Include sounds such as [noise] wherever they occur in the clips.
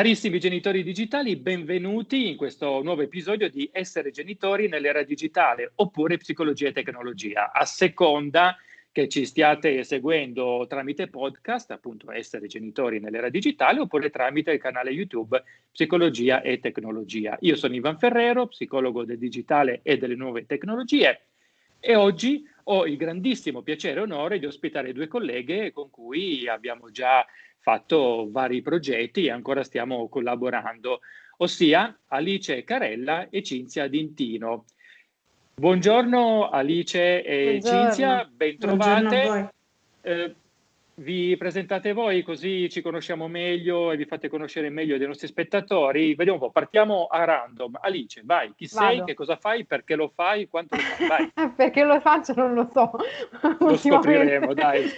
Carissimi genitori digitali, benvenuti in questo nuovo episodio di Essere genitori nell'era digitale oppure psicologia e tecnologia, a seconda che ci stiate seguendo tramite podcast, appunto Essere genitori nell'era digitale, oppure tramite il canale YouTube Psicologia e Tecnologia. Io sono Ivan Ferrero, psicologo del digitale e delle nuove tecnologie e oggi ho il grandissimo piacere e onore di ospitare due colleghe con cui abbiamo già fatto vari progetti e ancora stiamo collaborando, ossia Alice Carella e Cinzia Dintino. Buongiorno Alice e Buongiorno. Cinzia, bentrovate. Eh, vi presentate voi così ci conosciamo meglio e vi fate conoscere meglio dei nostri spettatori. Vediamo un po', partiamo a random. Alice, vai, chi Vado. sei, che cosa fai, perché lo fai, quanto lo fai? [laughs] Perché lo faccio non lo so. Lo scopriremo, dai.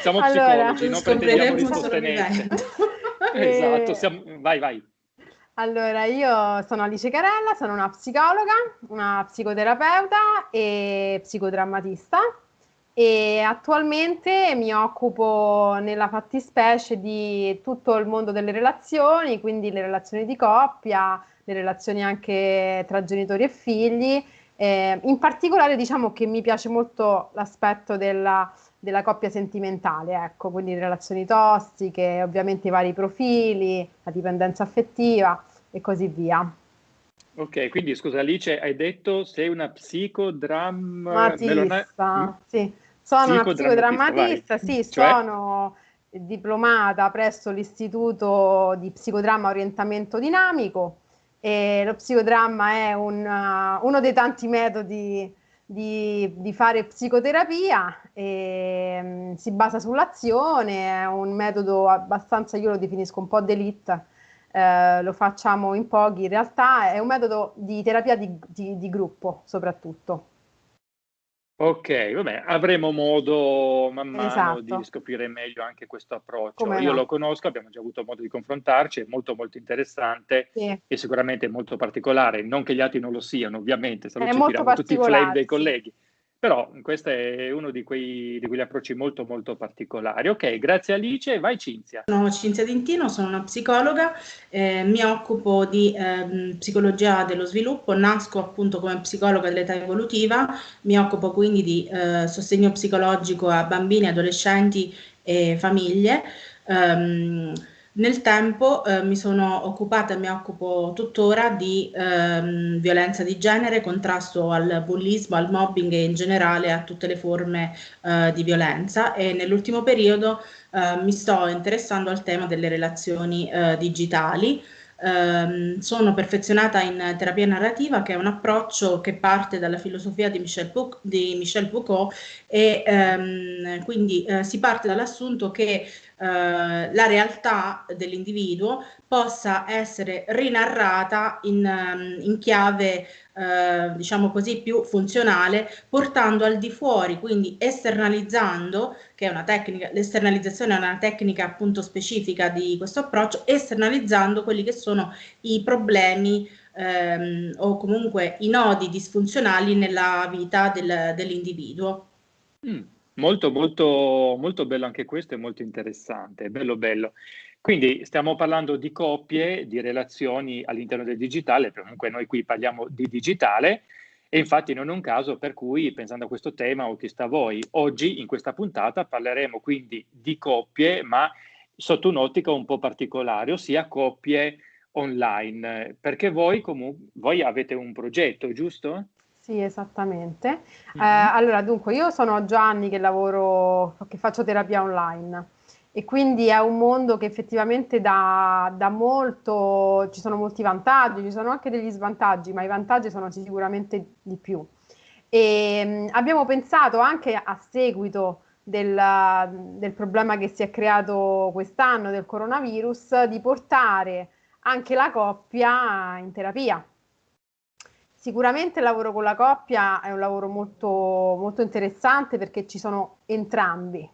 Siamo allora, psicologi, non prendiamo risposte nette. esatto, siamo... vai, vai. Allora, io sono Alice Carella, sono una psicologa, una psicoterapeuta e psicodrammatista e attualmente mi occupo nella fattispecie di tutto il mondo delle relazioni, quindi le relazioni di coppia, le relazioni anche tra genitori e figli. Eh, in particolare diciamo che mi piace molto l'aspetto della, della coppia sentimentale, ecco, quindi relazioni tossiche, ovviamente i vari profili, la dipendenza affettiva e così via. Ok, quindi scusa Alice, hai detto sei una psicodrammatista, sì. Sono una psicodrammatista, sì, cioè? sono diplomata presso l'Istituto di Psicodramma Orientamento Dinamico e lo psicodramma è un, uh, uno dei tanti metodi di, di fare psicoterapia e um, si basa sull'azione, è un metodo abbastanza, io lo definisco un po' d'elite, eh, lo facciamo in pochi in realtà, è un metodo di terapia di, di, di gruppo soprattutto. Ok, vabbè, avremo modo man mano esatto. di scoprire meglio anche questo approccio. Come Io no. lo conosco, abbiamo già avuto modo di confrontarci, è molto molto interessante sì. e sicuramente molto particolare, non che gli altri non lo siano, ovviamente, se no ci tiriamo tutti i flame dei colleghi. Però questo è uno di, quei, di quegli approcci molto molto particolari. Ok, grazie Alice, vai Cinzia. Sono Cinzia Dintino, sono una psicologa, eh, mi occupo di eh, psicologia dello sviluppo, nasco appunto come psicologa dell'età evolutiva, mi occupo quindi di eh, sostegno psicologico a bambini, adolescenti e famiglie. Um, nel tempo eh, mi sono occupata e mi occupo tuttora di ehm, violenza di genere, contrasto al bullismo, al mobbing e in generale a tutte le forme eh, di violenza e nell'ultimo periodo eh, mi sto interessando al tema delle relazioni eh, digitali. Um, sono perfezionata in terapia narrativa, che è un approccio che parte dalla filosofia di Michel, Foucault, di Michel Foucault e um, quindi uh, si parte dall'assunto che uh, la realtà dell'individuo possa essere rinarrata in, um, in chiave eh, diciamo così, più funzionale, portando al di fuori, quindi esternalizzando, che è una tecnica, l'esternalizzazione è una tecnica appunto specifica di questo approccio, esternalizzando quelli che sono i problemi ehm, o comunque i nodi disfunzionali nella vita del, dell'individuo. Mm, molto, molto, molto bello anche questo e molto interessante, bello, bello. Quindi stiamo parlando di coppie, di relazioni all'interno del digitale, comunque noi qui parliamo di digitale e infatti non è un caso per cui, pensando a questo tema, ho chiesto a voi, oggi in questa puntata parleremo quindi di coppie, ma sotto un'ottica un po' particolare, ossia coppie online, perché voi voi avete un progetto, giusto? Sì, esattamente. Mm-hmm. Eh, allora, dunque, io sono già anni che lavoro, che faccio terapia online e quindi è un mondo che effettivamente dà, dà, molto, ci sono molti vantaggi, ci sono anche degli svantaggi, ma i vantaggi sono sicuramente di più. E mh, abbiamo pensato anche a seguito del, del problema che si è creato quest'anno del coronavirus di portare anche la coppia in terapia. Sicuramente il lavoro con la coppia è un lavoro molto, molto interessante perché ci sono entrambi,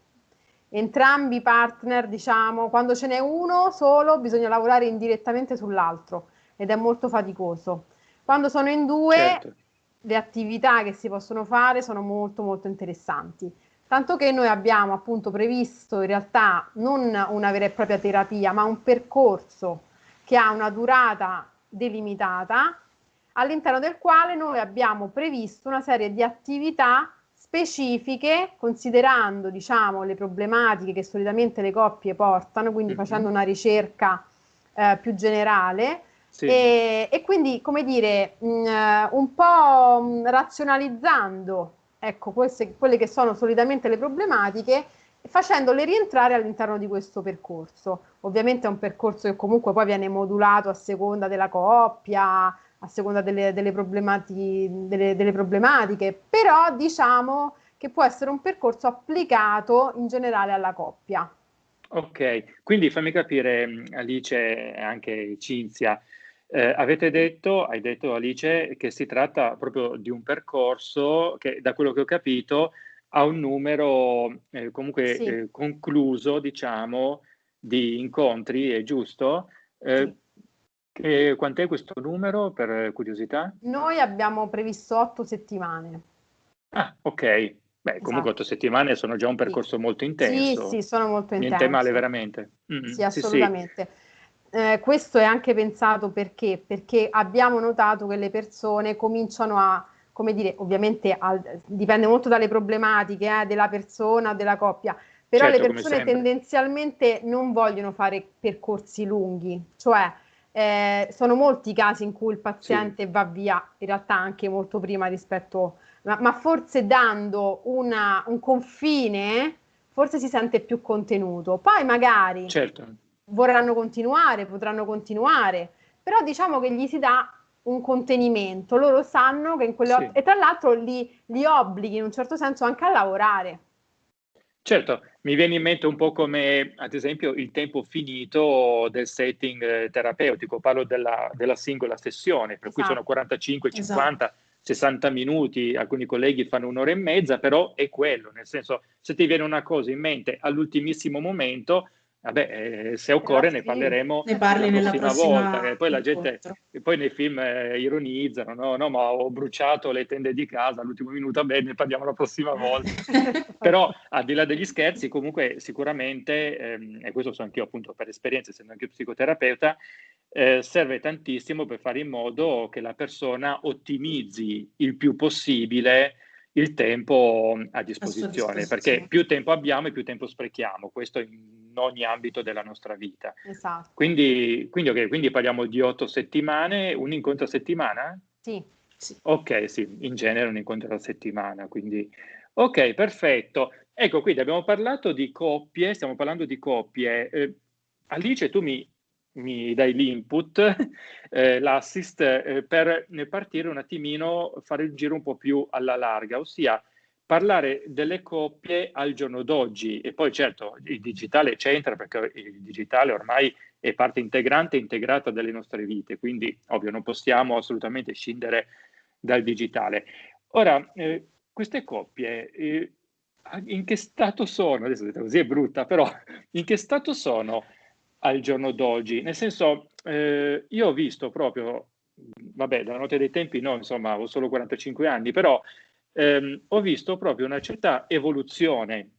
entrambi i partner, diciamo, quando ce n'è uno solo bisogna lavorare indirettamente sull'altro ed è molto faticoso. Quando sono in due, certo. le attività che si possono fare sono molto molto interessanti. Tanto che noi abbiamo appunto previsto in realtà non una vera e propria terapia, ma un percorso che ha una durata delimitata, all'interno del quale noi abbiamo previsto una serie di attività specifiche, considerando diciamo, le problematiche che solitamente le coppie portano, quindi mm-hmm. facendo una ricerca eh, più generale. Sì. E, e, quindi, come dire, mh, mm, eh, un po' mh, mm, razionalizzando ecco, queste, quelle che sono solitamente le problematiche, facendole rientrare all'interno di questo percorso. Ovviamente è un percorso che comunque poi viene modulato a seconda della coppia, a seconda delle, delle, delle, delle problematiche, però diciamo che può essere un percorso applicato in generale alla coppia. Ok, quindi fammi capire Alice e anche Cinzia, eh, avete detto, hai detto Alice, che si tratta proprio di un percorso che da quello che ho capito ha un numero eh, comunque sì. eh, concluso, diciamo, di incontri, è giusto? Eh, sì. E quant'è questo numero per curiosità? Noi abbiamo previsto otto settimane. Ah, ok. Beh, esatto. comunque otto settimane sono già un percorso sì. molto intenso. Sì, sì, sono molto intenso. Niente male veramente. Mm-hmm. Sì, assolutamente. Sì, eh, questo è anche pensato perché? Perché abbiamo notato che le persone cominciano a, come dire, ovviamente al, dipende molto dalle problematiche eh, della persona, della coppia, però certo, le persone tendenzialmente non vogliono fare percorsi lunghi, cioè eh, sono molti i casi in cui il paziente sì. va via, in realtà anche molto prima rispetto, ma, ma forse dando una, un confine, forse si sente più contenuto. Poi magari certo. vorranno continuare, potranno continuare, però diciamo che gli si dà un contenimento, loro sanno che in quelle sì. e tra l'altro li, li obblighi in un certo senso anche a lavorare. Certo, mi viene in mente un po' come ad esempio il tempo finito del setting eh, terapeutico, parlo della, della singola sessione, per esatto. cui sono 45, 50, esatto. 60 minuti, alcuni colleghi fanno un'ora e mezza, però è quello, nel senso se ti viene una cosa in mente all'ultimissimo momento, Vabbè, eh, se occorre ne parleremo ne parli la prossima, prossima volta. E poi la gente, e poi nei film eh, ironizzano, no, no, ma ho bruciato le tende di casa all'ultimo minuto, vabbè, ne parliamo la prossima volta. [laughs] Però al di là degli scherzi, comunque sicuramente, ehm, e questo so anch'io appunto per esperienza, essendo anche psicoterapeuta, eh, serve tantissimo per fare in modo che la persona ottimizzi il più possibile il tempo a disposizione, perché più tempo abbiamo e più tempo sprechiamo, questo in ogni ambito della nostra vita. Esatto. Quindi, quindi, okay, quindi parliamo di otto settimane, un incontro a settimana? Sì. sì. Ok, sì, in genere un incontro a settimana, quindi... Ok, perfetto. Ecco, quindi abbiamo parlato di coppie, stiamo parlando di coppie. Eh, Alice, tu mi mi dai l'input, [laughs] eh, l'assist, eh, per partire un attimino, fare il giro un po' più alla larga, ossia parlare delle coppie al giorno d'oggi e poi certo il digitale c'entra perché il digitale ormai è parte integrante e integrata delle nostre vite, quindi ovvio non possiamo assolutamente scindere dal digitale. Ora, eh, queste coppie eh, in che stato sono? Adesso così è brutta, però in che stato sono? al giorno d'oggi. Nel senso, eh, io ho visto proprio, vabbè, dalla notte dei tempi no, insomma, ho solo 45 anni, però ehm, ho visto proprio una certa evoluzione,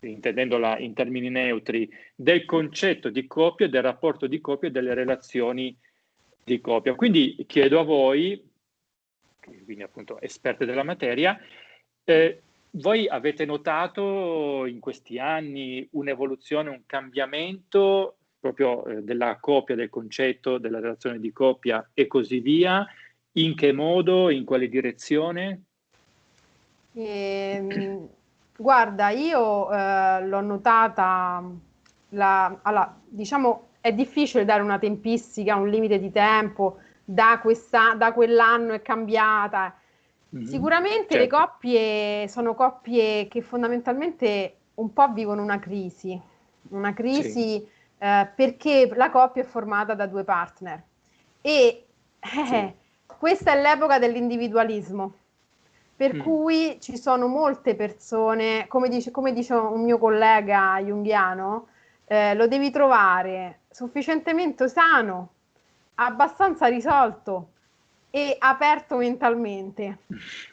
intendendola in termini neutri, del concetto di coppia, del rapporto di coppia e delle relazioni di coppia. Quindi chiedo a voi, quindi appunto esperte della materia, eh, voi avete notato in questi anni un'evoluzione, un cambiamento proprio eh, della coppia, del concetto, della relazione di coppia e così via, in che modo, in quale direzione? Eh, guarda, io eh, l'ho notata, la, allora, diciamo è difficile dare una tempistica, un limite di tempo, da, questa, da quell'anno è cambiata. Mm-hmm. Sicuramente certo. le coppie sono coppie che fondamentalmente un po' vivono una crisi, una crisi sì eh, perché la coppia è formata da due partner e eh, sì. [laughs] questa è l'epoca dell'individualismo per mm. cui ci sono molte persone, come dice, come dice un mio collega junghiano, eh, lo devi trovare sufficientemente sano, abbastanza risolto e aperto mentalmente,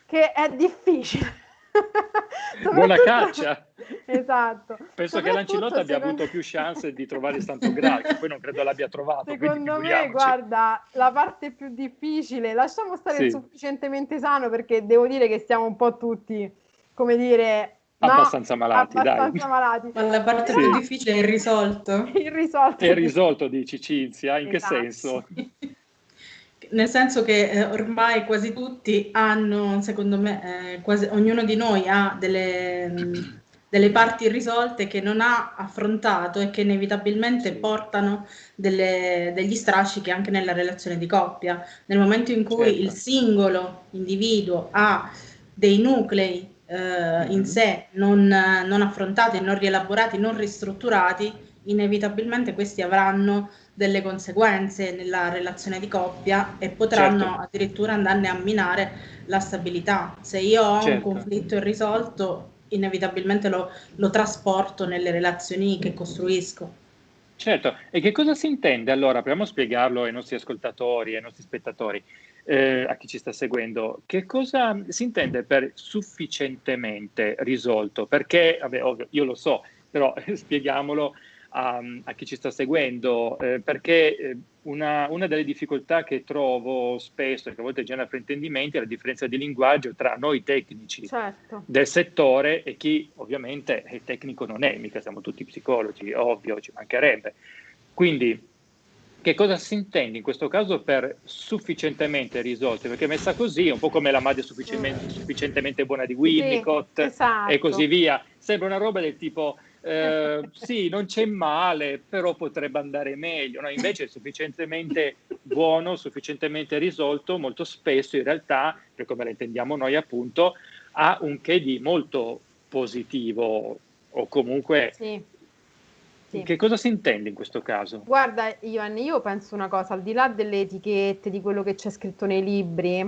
che è difficile. [laughs] Buona caccia! esatto. Penso che l'Ancilotta abbia secondo... avuto più chance di trovare il Santo Graal, che poi non credo l'abbia trovato. Secondo me, guarda, la parte più difficile, lasciamo stare sì. sufficientemente sano perché devo dire che stiamo un po' tutti, come dire, abbastanza malati, abbastanza dai. malati. Ma la parte sì. più difficile è il risolto. [laughs] il risolto. È il risolto, dici Cinzia, in esatto. che senso? [laughs] Nel senso che eh, ormai quasi tutti hanno, secondo me, eh, quasi, ognuno di noi ha delle, mh, delle parti irrisolte che non ha affrontato e che inevitabilmente portano delle, degli strascichi anche nella relazione di coppia. Nel momento in cui certo. il singolo individuo ha dei nuclei eh, mm-hmm. in sé non, non affrontati, non rielaborati, non ristrutturati, inevitabilmente questi avranno delle conseguenze nella relazione di coppia e potranno certo. addirittura andarne a minare la stabilità. Se io ho certo. un conflitto irrisolto, inevitabilmente lo, lo trasporto nelle relazioni che costruisco. Certo, e che cosa si intende allora? Proviamo a spiegarlo ai nostri ascoltatori, ai nostri spettatori, eh, a chi ci sta seguendo. Che cosa si intende per sufficientemente risolto? Perché, vabbè, ovvio, io lo so, però [laughs] spieghiamolo a, a chi ci sta seguendo, eh, perché eh, una, una, delle difficoltà che trovo spesso, e che a volte genera fraintendimenti, è la differenza di linguaggio tra noi tecnici certo. del settore e chi ovviamente è tecnico non è, mica siamo tutti psicologi, ovvio, ci mancherebbe. Quindi, che cosa si intende in questo caso per sufficientemente risolti? Perché messa così è un po' come la madre sufficientemente, sufficientemente buona di Winnicott sì, esatto. e così via. Sembra una roba del tipo eh, sì, non c'è male, però potrebbe andare meglio. No? Invece è sufficientemente buono, sufficientemente risolto, molto spesso in realtà, per come la intendiamo noi appunto, ha un che di molto positivo o comunque... Sì. Sì. Che cosa si intende in questo caso? Guarda, Ivan, io penso una cosa, al di là delle etichette, di quello che c'è scritto nei libri,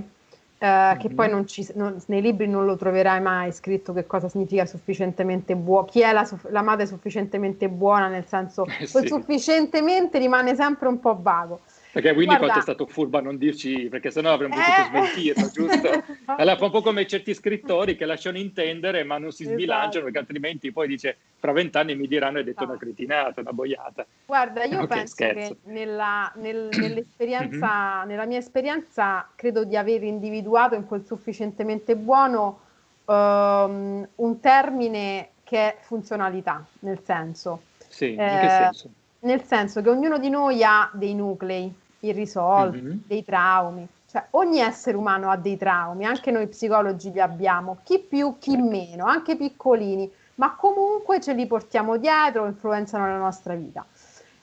Uh, che poi non ci, non, nei libri non lo troverai mai scritto che cosa significa sufficientemente buono, chi è la, la, madre sufficientemente buona, nel senso [laughs] eh, sì. sufficientemente rimane sempre un po' vago. Perché Winnicott Guarda... è stato furbo a non dirci, perché sennò avremmo potuto eh... smentirlo, giusto? [laughs] Allora fa un po' come certi scrittori che lasciano intendere ma non si esatto. sbilanciano, perché altrimenti poi dice, fra vent'anni mi diranno hai detto no. una cretinata, una boiata. Guarda, io okay, penso scherzo. che nella, nel, [clears throat] nell'esperienza, mm-hmm. nella mia esperienza, credo di aver individuato in quel sufficientemente buono um, un termine che è funzionalità, nel senso. Sì, in che eh, senso? Nel senso che ognuno di noi ha dei nuclei irrisolti, mm-hmm. dei traumi. Cioè, ogni essere umano ha dei traumi, anche noi psicologi li abbiamo, chi più, chi meno, anche piccolini, ma comunque ce li portiamo dietro, influenzano la nostra vita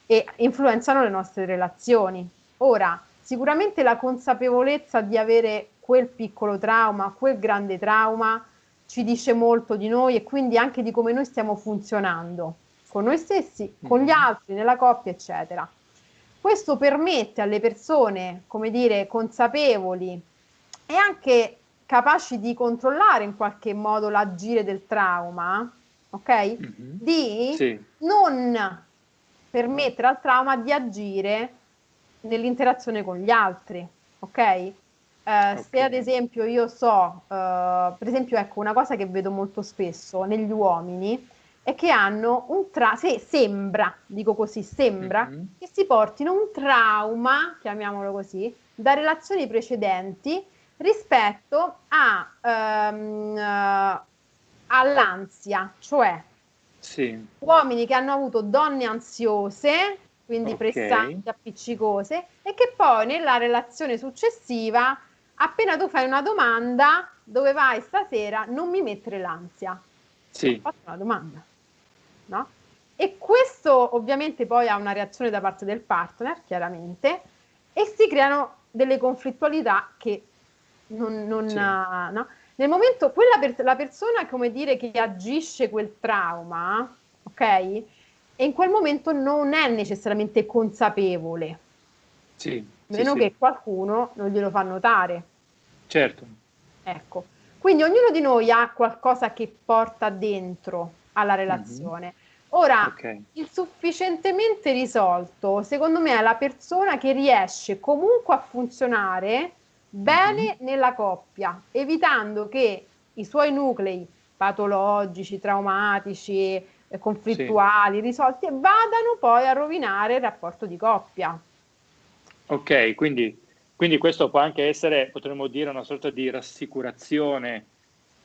e influenzano le nostre relazioni. Ora, sicuramente la consapevolezza di avere quel piccolo trauma, quel grande trauma, ci dice molto di noi e quindi anche di come noi stiamo funzionando con noi stessi, con gli mm-hmm. altri, nella coppia, eccetera. Questo permette alle persone, come dire, consapevoli e anche capaci di controllare in qualche modo l'agire del trauma, ok? Mm-hmm. Di sì. non permettere al trauma di agire nell'interazione con gli altri, ok? Eh, okay. Se ad esempio io so, eh, per esempio, ecco, una cosa che vedo molto spesso negli uomini è che hanno un trauma, se sembra, dico così, sembra mm-hmm. che si portino un trauma, chiamiamolo così, da relazioni precedenti rispetto a, um, uh, all'ansia, cioè sì. uomini che hanno avuto donne ansiose, quindi okay. pressanti, appiccicose, e che poi nella relazione successiva, appena tu fai una domanda, dove vai stasera, non mi mettere l'ansia. Sì. Ho fatto una domanda no? E questo ovviamente poi ha una reazione da parte del partner, chiaramente, e si creano delle conflittualità che non... non sì. no? Nel momento, quella per, la persona, come dire, che agisce quel trauma, ok? E in quel momento non è necessariamente consapevole. Sì. Meno sì, che sì. qualcuno non glielo fa notare. Certo. Ecco. Quindi ognuno di noi ha qualcosa che porta dentro alla relazione. Mm-hmm. Ora, okay. il sufficientemente risolto, secondo me, è la persona che riesce comunque a funzionare bene mm-hmm. nella coppia, evitando che i suoi nuclei patologici, traumatici, eh, conflittuali, sì. risolti, vadano poi a rovinare il rapporto di coppia. Ok, quindi, quindi questo può anche essere, potremmo dire, una sorta di rassicurazione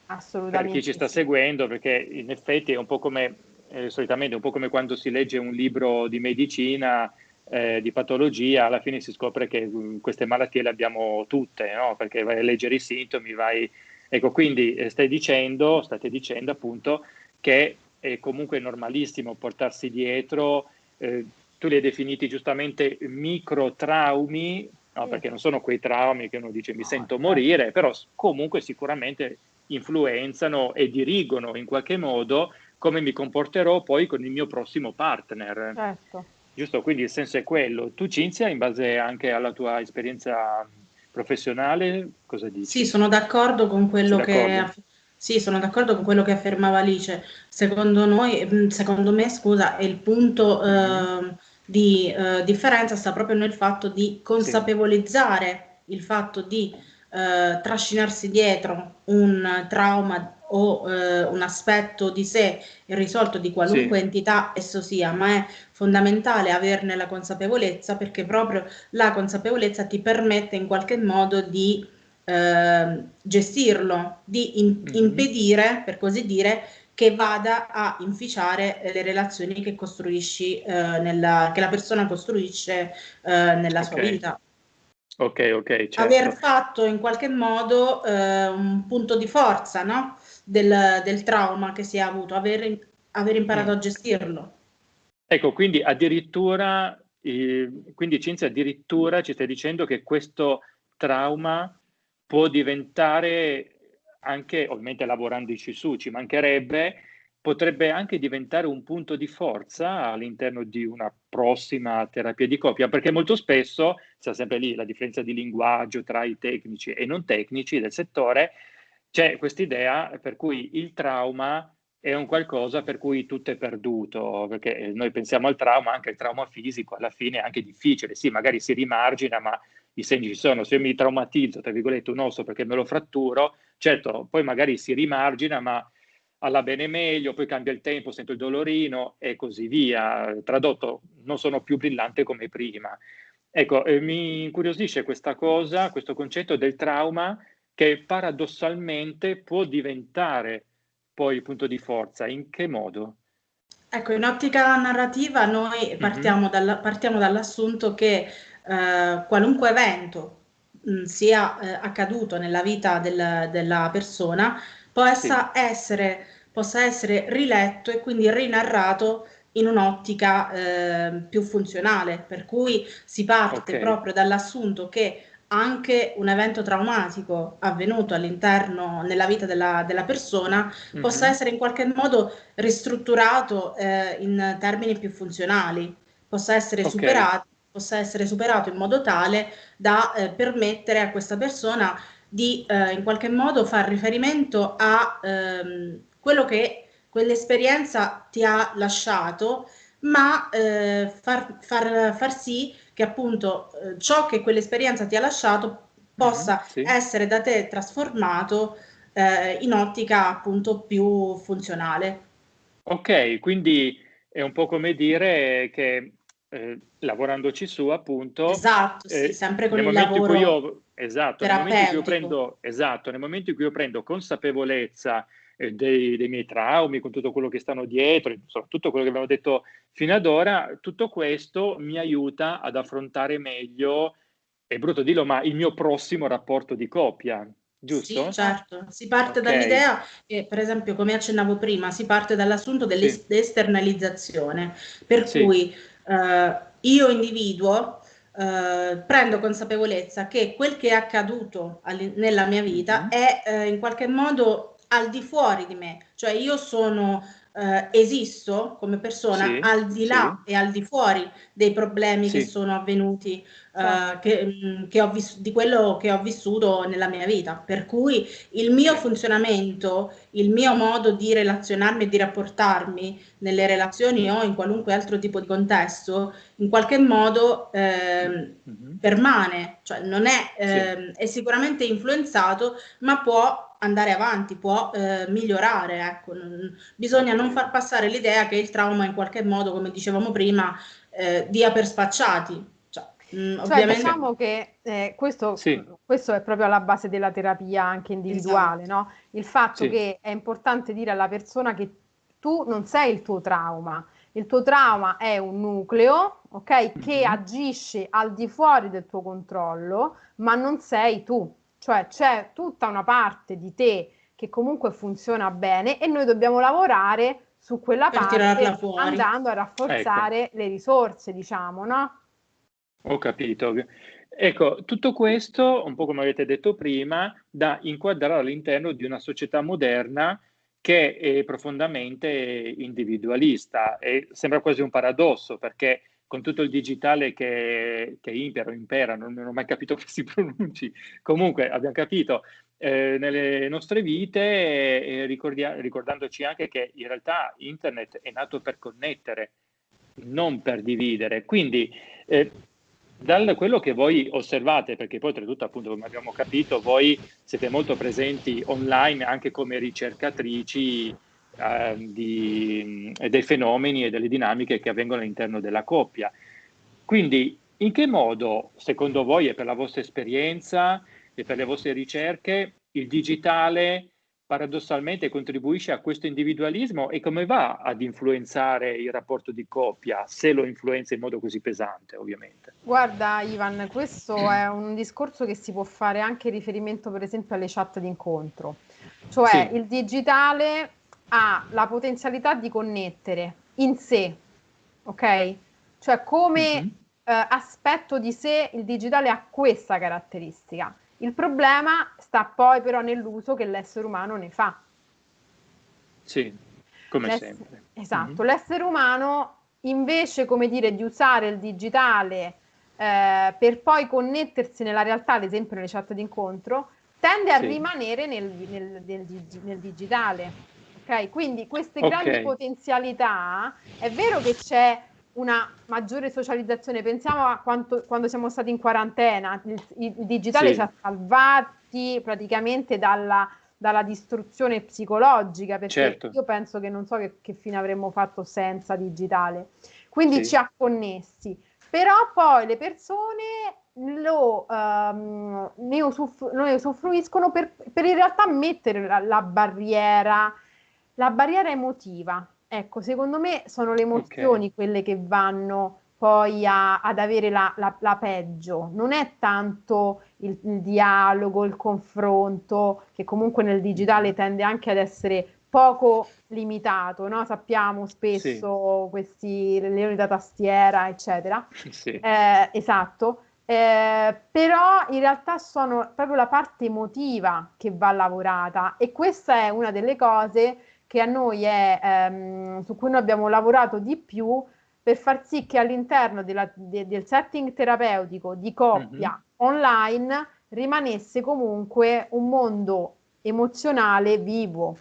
per chi ci sta seguendo, perché in effetti è un po' come, eh, solitamente, un po' come quando si legge un libro di medicina, eh, di patologia, alla fine si scopre che mh, queste malattie le abbiamo tutte, no? perché vai a leggere i sintomi, vai... Ecco, quindi eh, stai dicendo, state dicendo appunto che è comunque normalissimo portarsi dietro, eh, tu li hai definiti giustamente microtraumi, no? perché non sono quei traumi che uno dice mi sento certo. morire, però comunque sicuramente influenzano e dirigono in qualche modo come mi comporterò poi con il mio prossimo partner. Certo. Giusto, quindi il senso è quello. Tu Cinzia, in base anche alla tua esperienza professionale, cosa dici? Sì, sono d'accordo con quello che sì, sono d'accordo con quello che affermava Alice. Secondo noi, secondo me, scusa, è il punto eh, di eh, differenza sta proprio nel fatto di consapevolizzare sì. il fatto di eh, trascinarsi dietro un trauma o eh, un aspetto di sé irrisolto di qualunque sì. entità esso sia, ma è fondamentale averne la consapevolezza perché proprio la consapevolezza ti permette in qualche modo di eh, gestirlo, di in- mm-hmm. impedire, per così dire, che vada a inficiare le relazioni che costruisci, eh, nella, che la persona costruisce eh, nella okay. sua vita. Ok, ok. Certo. Aver fatto in qualche modo eh, un punto di forza no? Del, del, trauma che si è avuto, aver, aver imparato mm. a gestirlo. Ecco, quindi addirittura, eh, quindi Cinzia, addirittura ci stai dicendo che questo trauma può diventare anche, ovviamente lavorandoci su, ci mancherebbe, potrebbe anche diventare un punto di forza all'interno di una prossima terapia di coppia, perché molto spesso, c'è sempre lì la differenza di linguaggio tra i tecnici e non tecnici del settore, c'è questa idea per cui il trauma è un qualcosa per cui tutto è perduto, perché noi pensiamo al trauma, anche il trauma fisico alla fine è anche difficile, sì, magari si rimargina, ma i segni ci sono, se io mi traumatizzo, tra virgolette, un osso perché me lo fratturo, certo, poi magari si rimargina, ma alla bene meglio, poi cambia il tempo, sento il dolorino e così via. Tradotto, non sono più brillante come prima. Ecco, eh, mi incuriosisce questa cosa, questo concetto del trauma che paradossalmente può diventare poi il punto di forza. In che modo? Ecco, in ottica narrativa noi mhm. partiamo, mm-hmm. dalla, partiamo dall'assunto che eh, qualunque evento mh, sia eh, accaduto nella vita del, della persona possa, sì. essere, possa essere riletto e quindi rinarrato in un'ottica eh, più funzionale, per cui si parte okay. proprio dall'assunto che anche un evento traumatico avvenuto all'interno nella vita della, della persona mm-hmm. possa essere in qualche modo ristrutturato eh, in termini più funzionali, possa essere okay. superato possa essere superato in modo tale da eh, permettere a questa persona di eh, in qualche modo far riferimento a ehm, quello che quell'esperienza ti ha lasciato, ma eh, far, far, far, sì che appunto eh, ciò che quell'esperienza ti ha lasciato possa mm-hmm, sì. essere da te trasformato eh, in ottica appunto più funzionale. Ok, quindi è un po' come dire che eh, lavorandoci su appunto esatto, sì, eh, sempre con il lavoro io, esatto, nel momento in cui io prendo, esatto, nel momento in cui io prendo consapevolezza eh, dei, dei, miei traumi, con tutto quello che stanno dietro, insomma, tutto quello che abbiamo detto fino ad ora, tutto questo mi aiuta ad affrontare meglio, è brutto dirlo, ma il mio prossimo rapporto di coppia, giusto? Sì, certo, si parte okay. dall'idea che, per esempio, come accennavo prima, si parte dall'assunto dell'esternalizzazione, sì. per sì. cui eh, io individuo eh, prendo consapevolezza che quel che è accaduto nella mia vita mm-hmm. è eh, in qualche modo al di fuori di me, cioè io sono eh, esisto come persona sì, al di là sì. e al di fuori dei problemi sì. che sono avvenuti uh, che, mm, che di quello che ho vissuto nella mia vita. Per cui il mio funzionamento, il mio modo di relazionarmi e di rapportarmi nelle relazioni o in qualunque altro tipo di contesto, in qualche modo eh, mm-hmm. permane, cioè non è, eh, sì. è sicuramente influenzato, ma può andare avanti, può eh, migliorare. Ecco. Bisogna non far passare l'idea che il trauma in qualche modo, come dicevamo prima, eh, dia per spacciati Mm, cioè, diciamo che eh, questo, sì. questo, è proprio alla base della terapia anche individuale, esatto. no? Il fatto sì. che è importante dire alla persona che tu non sei il tuo trauma, il tuo trauma è un nucleo, ok, mm-hmm. che agisce al di fuori del tuo controllo, ma non sei tu. Cioè c'è tutta una parte di te che comunque funziona bene e noi dobbiamo lavorare su quella per parte andando a rafforzare ecco. le risorse, diciamo, no? Ho capito. Ecco, tutto questo, un po' come avete detto prima, da inquadrare all'interno di una società moderna che è profondamente individualista e sembra quasi un paradosso perché con tutto il digitale che, che impera o impera, non, non, ho mai capito [laughs] come si pronunci, comunque abbiamo capito, eh, nelle nostre vite, eh, ricordandoci anche che in realtà internet è nato per connettere, non per dividere. Quindi eh, da quello che voi osservate, perché poi oltretutto appunto come abbiamo capito voi siete molto presenti online anche come ricercatrici eh, di, dei fenomeni e delle dinamiche che avvengono all'interno della coppia. Quindi in che modo secondo voi e per la vostra esperienza e per le vostre ricerche il digitale paradossalmente contribuisce a questo individualismo e come va ad influenzare il rapporto di coppia, se lo influenza in modo così pesante, ovviamente? Guarda, Ivan, questo è un discorso che si può fare anche in riferimento, per esempio, alle chat d'incontro. Cioè, sì. il digitale ha la potenzialità di connettere in sé, ok? Cioè, come mm-hmm. eh, aspetto di sé, il digitale ha questa caratteristica il problema sta poi però nell'uso che l'essere umano ne fa. Sì, come L'ess- sempre. Esatto, mm-hmm. l'essere umano invece, come dire, di usare il digitale eh, per poi connettersi nella realtà, ad esempio nelle chat d'incontro, tende a sì. rimanere nel, nel, nel, nel, digitale. Ok, quindi queste okay. grandi potenzialità, è vero che c'è una maggiore socializzazione. Pensiamo a quanto, quando siamo stati in quarantena, il, il digitale sì. ci ha salvati praticamente dalla, dalla distruzione psicologica, perché certo. io penso che non so che, che, fine avremmo fatto senza digitale. Quindi sì. ci ha connessi. Però poi le persone lo, um, ne, usufru- ne, usufruiscono per, per, in realtà mettere la, la barriera, la barriera emotiva Ecco, secondo me sono le emozioni okay. quelle che vanno poi a, ad avere la, la, la, peggio, non è tanto il, il, dialogo, il confronto, che comunque nel digitale tende anche ad essere poco limitato, no? sappiamo spesso sì. questi leoni da tastiera, eccetera. [laughs] Sì. Eh, esatto. Eh, però in realtà sono proprio la parte emotiva che va lavorata e questa è una delle cose che a noi è, ehm, su cui noi abbiamo lavorato di più per far sì che all'interno della, de, del setting terapeutico di coppia mm-hmm. online rimanesse comunque un mondo emozionale vivo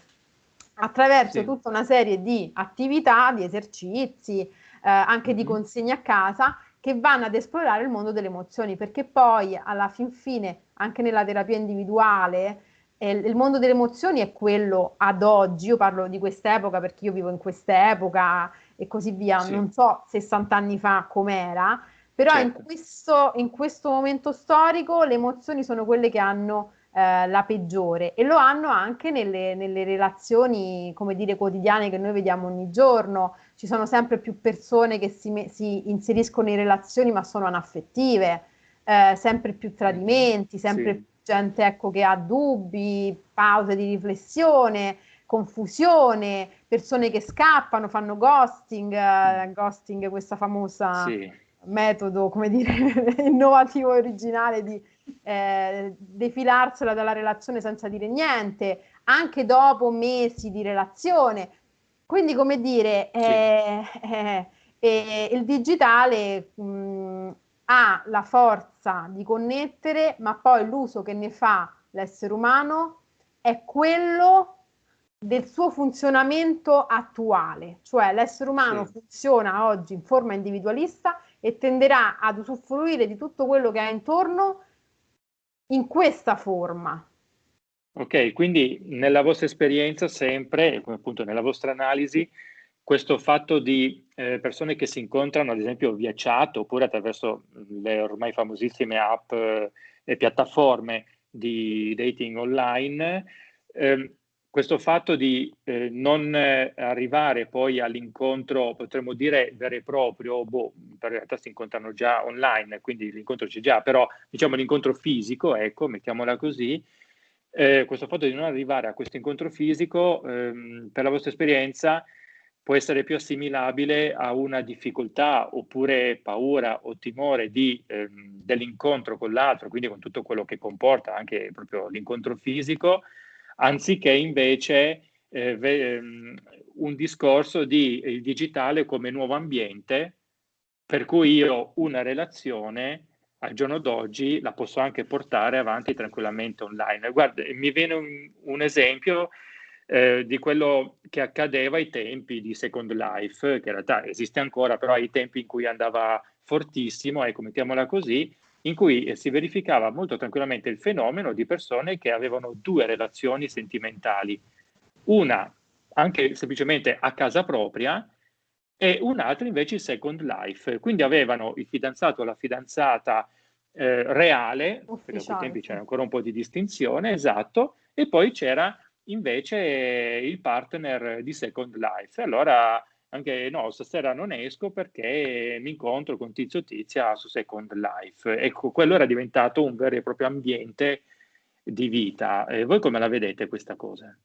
attraverso sì. tutta una serie di attività, di esercizi, eh, anche mm-hmm. di consegne a casa che vanno ad esplorare il mondo delle emozioni, perché poi alla fin fine, anche nella terapia individuale, eh, il mondo delle emozioni è quello ad oggi, io parlo di quest'epoca perché io vivo in quest'epoca e così via, sì. non so 60 anni fa com'era, però certo. in, questo, in, questo, momento storico le emozioni sono quelle che hanno eh, la peggiore e lo hanno anche nelle, nelle, relazioni, come dire, quotidiane che noi vediamo ogni giorno. Ci sono sempre più persone che si, si inseriscono in relazioni ma sono anaffettive, eh, sempre più tradimenti, sempre sì gente ecco, che ha dubbi, pause di riflessione, confusione, persone che scappano, fanno ghosting, uh, ghosting questa famosa sì. metodo, come dire, [laughs] innovativo e originale di eh, defilarsela dalla relazione senza dire niente, anche dopo mesi di relazione. Quindi, come dire, sì. eh, [laughs] eh, il digitale mh, ha la forza di connettere, ma poi l'uso che ne fa l'essere umano è quello del suo funzionamento attuale, cioè l'essere umano sì. funziona oggi in forma individualista e tenderà ad usufruire di tutto quello che ha intorno in questa forma. Ok, quindi nella vostra esperienza sempre, come appunto nella vostra analisi, questo fatto di eh, persone che si incontrano ad esempio via chat oppure attraverso le ormai famosissime app eh, e piattaforme di dating online, eh, questo fatto di eh, non eh, arrivare poi all'incontro, potremmo dire vero e proprio, boh, in realtà si incontrano già online, quindi l'incontro c'è già, però diciamo l'incontro fisico, ecco, mettiamola così, eh, questo fatto di non arrivare a questo incontro fisico, ehm, per la vostra esperienza, può essere più assimilabile a una difficoltà oppure paura o timore di, ehm, dell'incontro con l'altro, quindi con tutto quello che comporta anche proprio l'incontro fisico, anziché invece eh, ehm, un discorso di il digitale come nuovo ambiente, per cui io una relazione al giorno d'oggi la posso anche portare avanti tranquillamente online. Guarda, mi viene un, un esempio eh, di quello che accadeva ai tempi di Second Life, che in realtà esiste ancora, però ai tempi in cui andava fortissimo, ecco, mettiamola così, in cui eh, si verificava molto tranquillamente il fenomeno di persone che avevano due relazioni sentimentali, una anche semplicemente a casa propria e un'altra invece il second life, quindi avevano il fidanzato o la fidanzata eh, reale, Ufficiale. perché a quei tempi c'era ancora un po' di distinzione, esatto, e poi c'era invece il partner di second life. Allora anche no, stasera non esco perché mi incontro con Tizio Tizia su Second Life. Ecco, quello era diventato un vero e proprio ambiente di vita. E voi come la vedete questa cosa?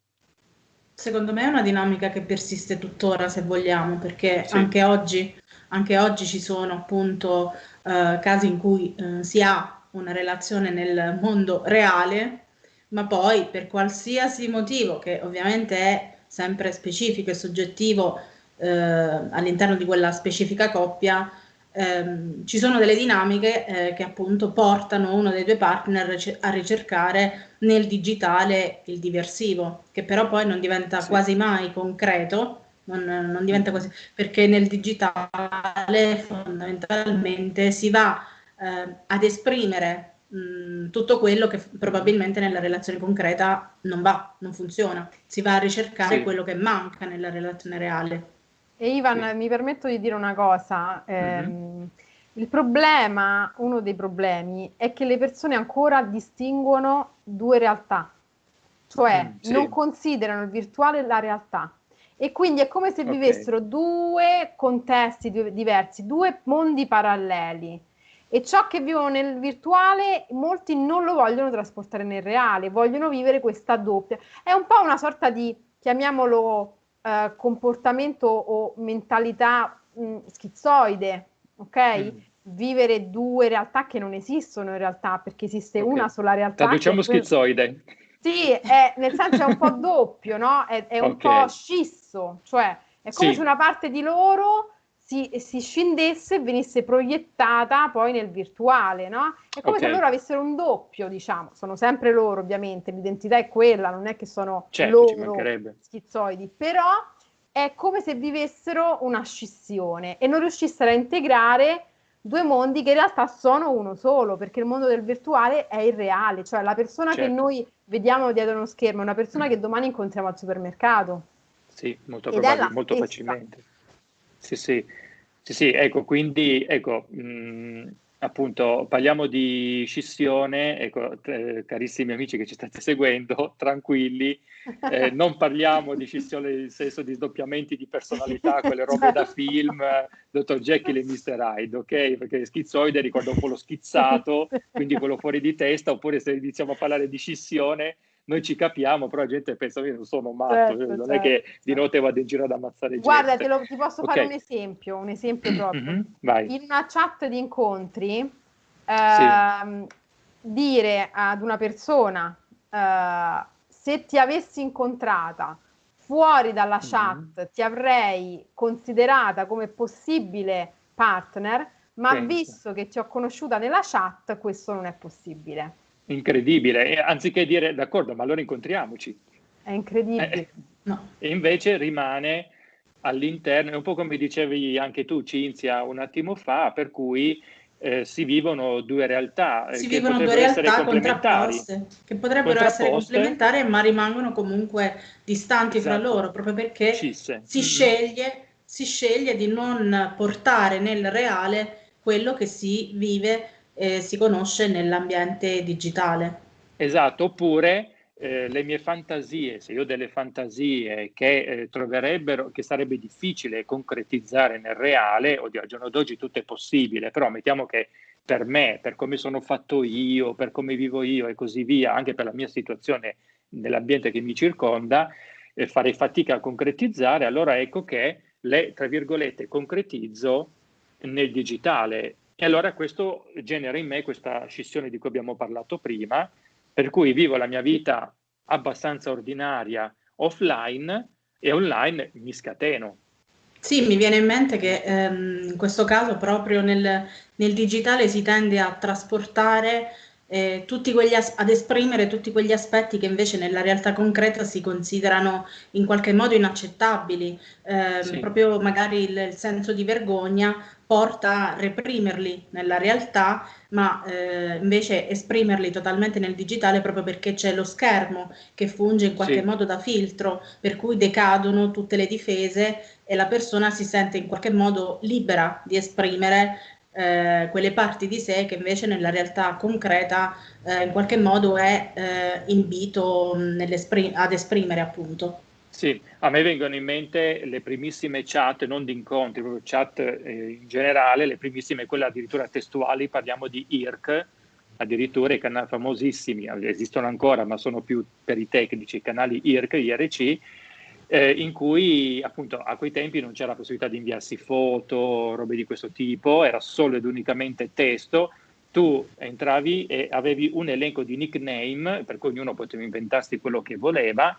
Secondo me è una dinamica che persiste tuttora, se vogliamo, perché sì. anche, oggi, anche oggi ci sono appunto eh, casi in cui eh, si ha una relazione nel mondo reale, ma poi per qualsiasi motivo, che ovviamente è sempre specifico e soggettivo, eh, all'interno di quella specifica coppia ehm, ci sono delle dinamiche eh, che appunto portano uno dei due partner a ricercare nel digitale il diversivo, che però poi non diventa sì. quasi mai concreto, non, non, diventa quasi, perché nel digitale fondamentalmente si va eh, ad esprimere mh, tutto quello che probabilmente nella relazione concreta non va, non funziona, si va a ricercare sì. quello che manca nella relazione reale. E Ivan, sì. mi permetto di dire una cosa. Eh, mm-hmm. Il problema, uno dei problemi, è che le persone ancora distinguono due realtà, cioè mm, sì. non considerano il virtuale la realtà. E quindi è come se okay. vivessero due contesti diversi, due mondi paralleli. E ciò che vivono nel virtuale, molti non lo vogliono trasportare nel reale, vogliono vivere questa doppia. È un po' una sorta di, chiamiamolo, eh, comportamento o mentalità mh, mm, schizoide, ok? Mm. Vivere due realtà che non esistono in realtà, perché esiste okay. una sola realtà. Traduciamo schizoide. Sì, è, nel senso è un po' [laughs] doppio, no? È, è un okay. po' scisso, cioè è come sì. se una parte di loro si, si, scendesse e venisse proiettata poi nel virtuale, no? È come okay. se loro avessero un doppio, diciamo, sono sempre loro ovviamente, l'identità è quella, non è che sono certo, loro schizoidi, però è come se vivessero una scissione e non riuscissero a integrare due mondi che in realtà sono uno solo, perché il mondo del virtuale è irreale, cioè la persona certo. che noi vediamo dietro uno schermo è una persona che domani incontriamo al supermercato. Sì, molto, probabile, molto facilmente. Sì, sì, sì, sì, ecco, quindi, ecco, mh, appunto, parliamo di scissione, ecco, eh, carissimi amici che ci state [laughs] seguendo, tranquilli, eh, [laughs] non parliamo di scissione nel senso di sdoppiamenti di personalità, quelle robe da film, Dottor Jekyll e Mr. Hyde, ok? Perché schizzoide ricorda un po' lo [laughs] schizzato, quindi quello fuori di testa, oppure se iniziamo a parlare di scissione, noi ci capiamo, però la gente pensa che io non sono matto, certo, non certo. è che certo. di notte vado in giro ad ammazzare gente. Guarda, te lo, ti posso okay. fare un esempio, un esempio proprio. Mm-hmm, in una chat di incontri, eh, sì. dire ad una persona, eh, se ti avessi incontrata fuori dalla chat, mm-hmm. ti avrei considerata come possibile partner, ma Penso. visto che ti ho conosciuta nella chat, questo non è possibile. Incredibile, e anziché dire d'accordo, ma allora incontriamoci. È incredibile. Eh, no. E invece rimane all'interno, è un po' come dicevi anche tu, Cinzia, un attimo fa, per cui eh, si vivono due realtà eh, si che vivono due realtà contrapposte che potrebbero essere complementari ma rimangono comunque distanti esatto. fra loro proprio perché Cisse. si sceglie, si sceglie di non portare nel reale quello che si vive e si conosce nell'ambiente digitale esatto oppure eh, le mie fantasie, se io ho delle fantasie che eh, troverebbero, che sarebbe difficile concretizzare nel reale, oddio, al giorno d'oggi tutto è possibile, però mettiamo che per me, per come sono fatto io, per come vivo io e così via, anche per la mia situazione nell'ambiente che mi circonda, eh, farei fatica a concretizzare, allora ecco che le, tra virgolette, concretizzo nel digitale. E allora questo genera in me questa scissione di cui abbiamo parlato prima, per cui vivo la mia vita abbastanza ordinaria offline e online mi scateno. Sì, mi viene in mente che ehm, in questo caso proprio nel, nel, digitale si tende a trasportare eh, tutti quegli as- ad esprimere tutti quegli aspetti che invece nella realtà concreta si considerano in qualche modo inaccettabili, eh, sì. proprio magari il, il senso di vergogna porta a reprimerli nella realtà, ma eh, invece esprimerli totalmente nel digitale proprio perché c'è lo schermo che funge in qualche sì. modo da filtro, per cui decadono tutte le difese e la persona si sente in qualche modo libera di esprimere eh, quelle parti di sé che invece nella realtà concreta eh, in qualche modo è eh, invito ad esprimere appunto. Sì, a me vengono in mente le primissime chat, non di incontri, proprio chat eh, in generale, le primissime, quelle addirittura testuali, parliamo di IRC, addirittura i canali famosissimi, esistono ancora ma sono più per i tecnici, i canali IRC, IRC, eh, in cui appunto a quei tempi non c'era la possibilità di inviarsi foto, robe di questo tipo, era solo ed unicamente testo, tu entravi e avevi un elenco di nickname, per cui ognuno poteva inventarsi quello che voleva,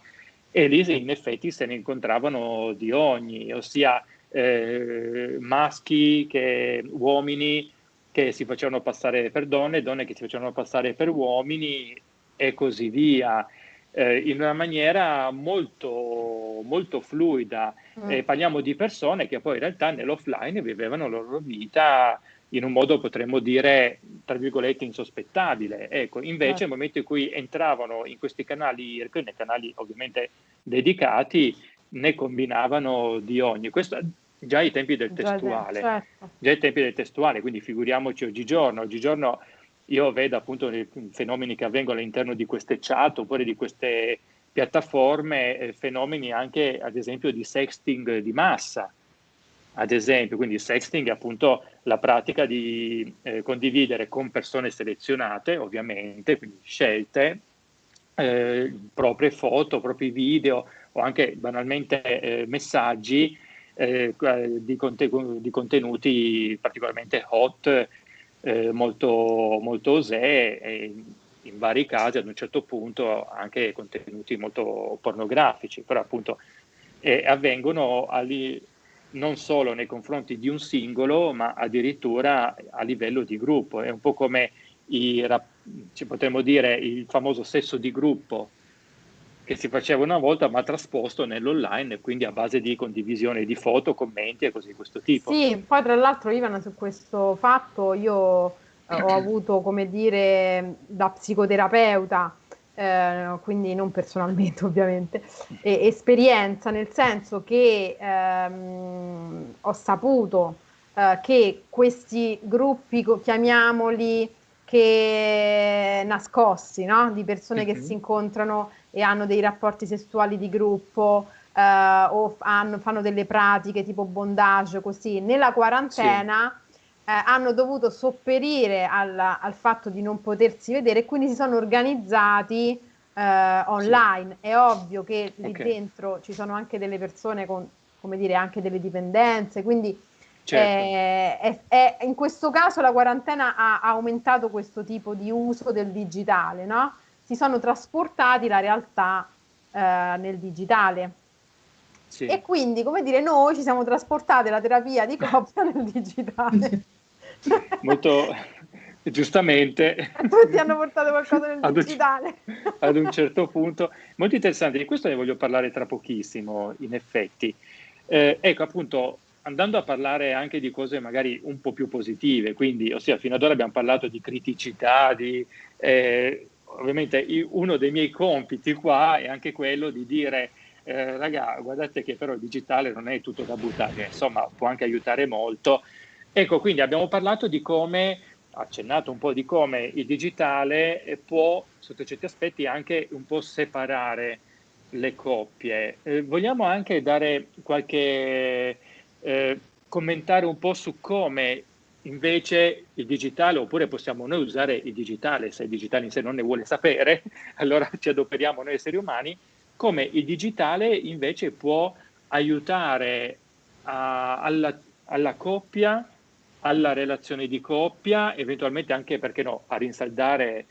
e lì in effetti se ne incontravano di ogni, ossia eh, maschi, che, uomini che si facevano passare per donne, donne che si facevano passare per uomini e così via, eh, in una maniera molto, molto fluida. Mm. Eh, parliamo di persone che poi in realtà nell'offline vivevano la loro vita in un modo potremmo dire, tra virgolette, insospettabile. Ecco, invece nel momento in cui entravano in questi canali, nei canali ovviamente dedicati, ne combinavano di ogni. Questo già ai tempi del testuale, certo. già ai tempi del testuale, quindi figuriamoci oggigiorno. Oggigiorno io vedo appunto i fenomeni che avvengono all'interno di queste chat oppure di queste piattaforme, eh, fenomeni anche ad esempio di sexting di massa ad esempio, quindi sexting è appunto la pratica di eh, condividere con persone selezionate, ovviamente, quindi scelte, eh, proprie foto, propri video o anche banalmente eh, messaggi eh, di, conten- di, contenuti particolarmente hot, eh, molto, molto osè e in vari casi ad un certo punto anche contenuti molto pornografici, però appunto eh, avvengono ali- non solo nei confronti di un singolo, ma addirittura a livello di gruppo. È un po' come i, ci potremmo dire il famoso sesso di gruppo che si faceva una volta ma trasposto nell'online, quindi a base di condivisione di foto, commenti e così di questo tipo. Sì, poi tra l'altro Ivana su questo fatto io eh, ho [clears throat] avuto, come dire, da psicoterapeuta eh, quindi non personalmente [laughs] ovviamente, e, esperienza nel senso che ehm, ho saputo eh, che questi gruppi, chiamiamoli, che nascosti, no? di persone mm-hmm. che si incontrano e hanno dei rapporti sessuali di gruppo, Uh, o fanno, fanno, delle pratiche tipo bondage così nella quarantena eh, hanno dovuto sopperire al, al, fatto di non potersi vedere e quindi si sono organizzati eh, online. Sì. È ovvio che lì okay. dentro ci sono anche delle persone con, come dire, anche delle dipendenze, quindi certo. è, è, è, in questo caso la quarantena ha, ha, aumentato questo tipo di uso del digitale, no? Si sono trasportati la realtà eh, nel digitale. Sì. E quindi, come dire, noi ci siamo trasportati la terapia di coppia nel digitale. [laughs] molto giustamente. Tutti hanno portato qualcosa nel digitale. ad un certo punto. Molto interessante, di questo ne voglio parlare tra pochissimo, in effetti. Eh, ecco, appunto, andando a parlare anche di cose magari un po' più positive, quindi, ossia, fino ad ora abbiamo parlato di criticità, di... Eh, ovviamente uno dei miei compiti qua è anche quello di dire eh, raga, guardate che però il digitale non è tutto da buttare, insomma può anche aiutare molto. Ecco, quindi abbiamo parlato di come, accennato un po' di come il digitale può, sotto certi aspetti, anche un po' separare le coppie. Eh, vogliamo anche dare qualche eh, commentare un po' su come invece il digitale, oppure possiamo noi usare il digitale, se il digitale in sé non ne vuole sapere, [laughs] allora ci adoperiamo noi esseri umani, come il digitale invece può aiutare a, alla, alla coppia, alla relazione di coppia, eventualmente anche, perché no, a rinsaldare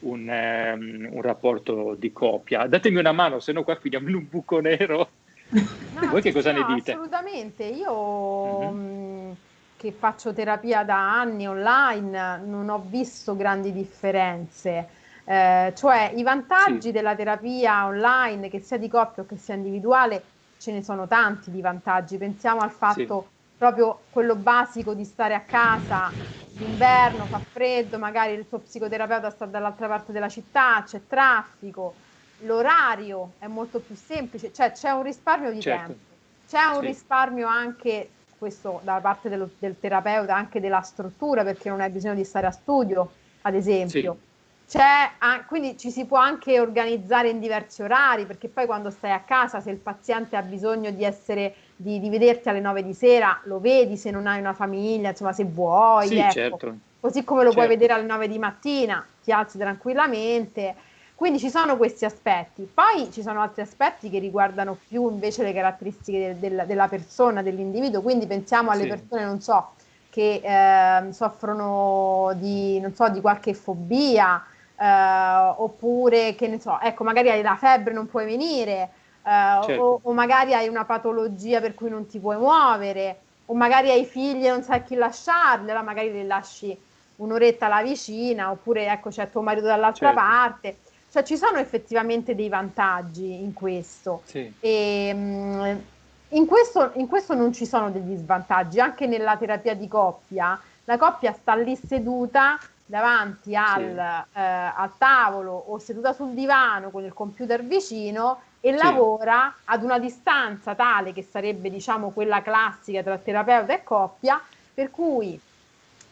un, um, un rapporto di coppia. Datemi una mano, se no qua finiamo in un buco nero. No, Voi che cosa no, ne dite? Assolutamente, io mm-hmm. che faccio terapia da anni online non ho visto grandi differenze. Eh, cioè i vantaggi sì. della terapia online, che sia di coppia o che sia individuale, ce ne sono tanti di vantaggi. Pensiamo al fatto sì. Proprio quello basico di stare a casa d'inverno, fa freddo, magari il tuo psicoterapeuta sta dall'altra parte della città, c'è traffico, l'orario è molto più semplice, cioè c'è un risparmio di certo. tempo, c'è un sì. risparmio anche questo da parte dello, del terapeuta, anche della struttura, perché non hai bisogno di stare a studio, ad esempio. Sì. C'è, quindi ci si può anche organizzare in diversi orari, perché poi quando stai a casa, se il paziente ha bisogno di, essere, di, di vederti alle 9 di sera, lo vedi se non hai una famiglia, insomma, se vuoi. Sì, ecco. certo. Così come lo certo. puoi vedere alle 9 di mattina, ti alzi tranquillamente. Quindi ci sono questi aspetti. Poi ci sono altri aspetti che riguardano più invece le caratteristiche del, del, della persona, dell'individuo. Quindi pensiamo alle sì. persone, non so, che eh, soffrono di, non so, di qualche fobia, eh, oppure che ne so, ecco, magari hai la febbre, non puoi venire, eh, certo. o, o, magari hai una patologia per cui non ti puoi muovere, o magari hai figli e non sai chi lasciarli, allora magari li lasci un'oretta alla vicina, oppure ecco c'è tuo marito dall'altra certo. parte. Cioè ci sono effettivamente dei vantaggi in questo. Sì. E, mh, in questo, in questo non ci sono degli svantaggi, anche nella terapia di coppia, la coppia sta lì seduta davanti al, sì. eh, al, tavolo o seduta sul divano con il computer vicino e sì. lavora ad una distanza tale che sarebbe diciamo quella classica tra terapeuta e coppia, per cui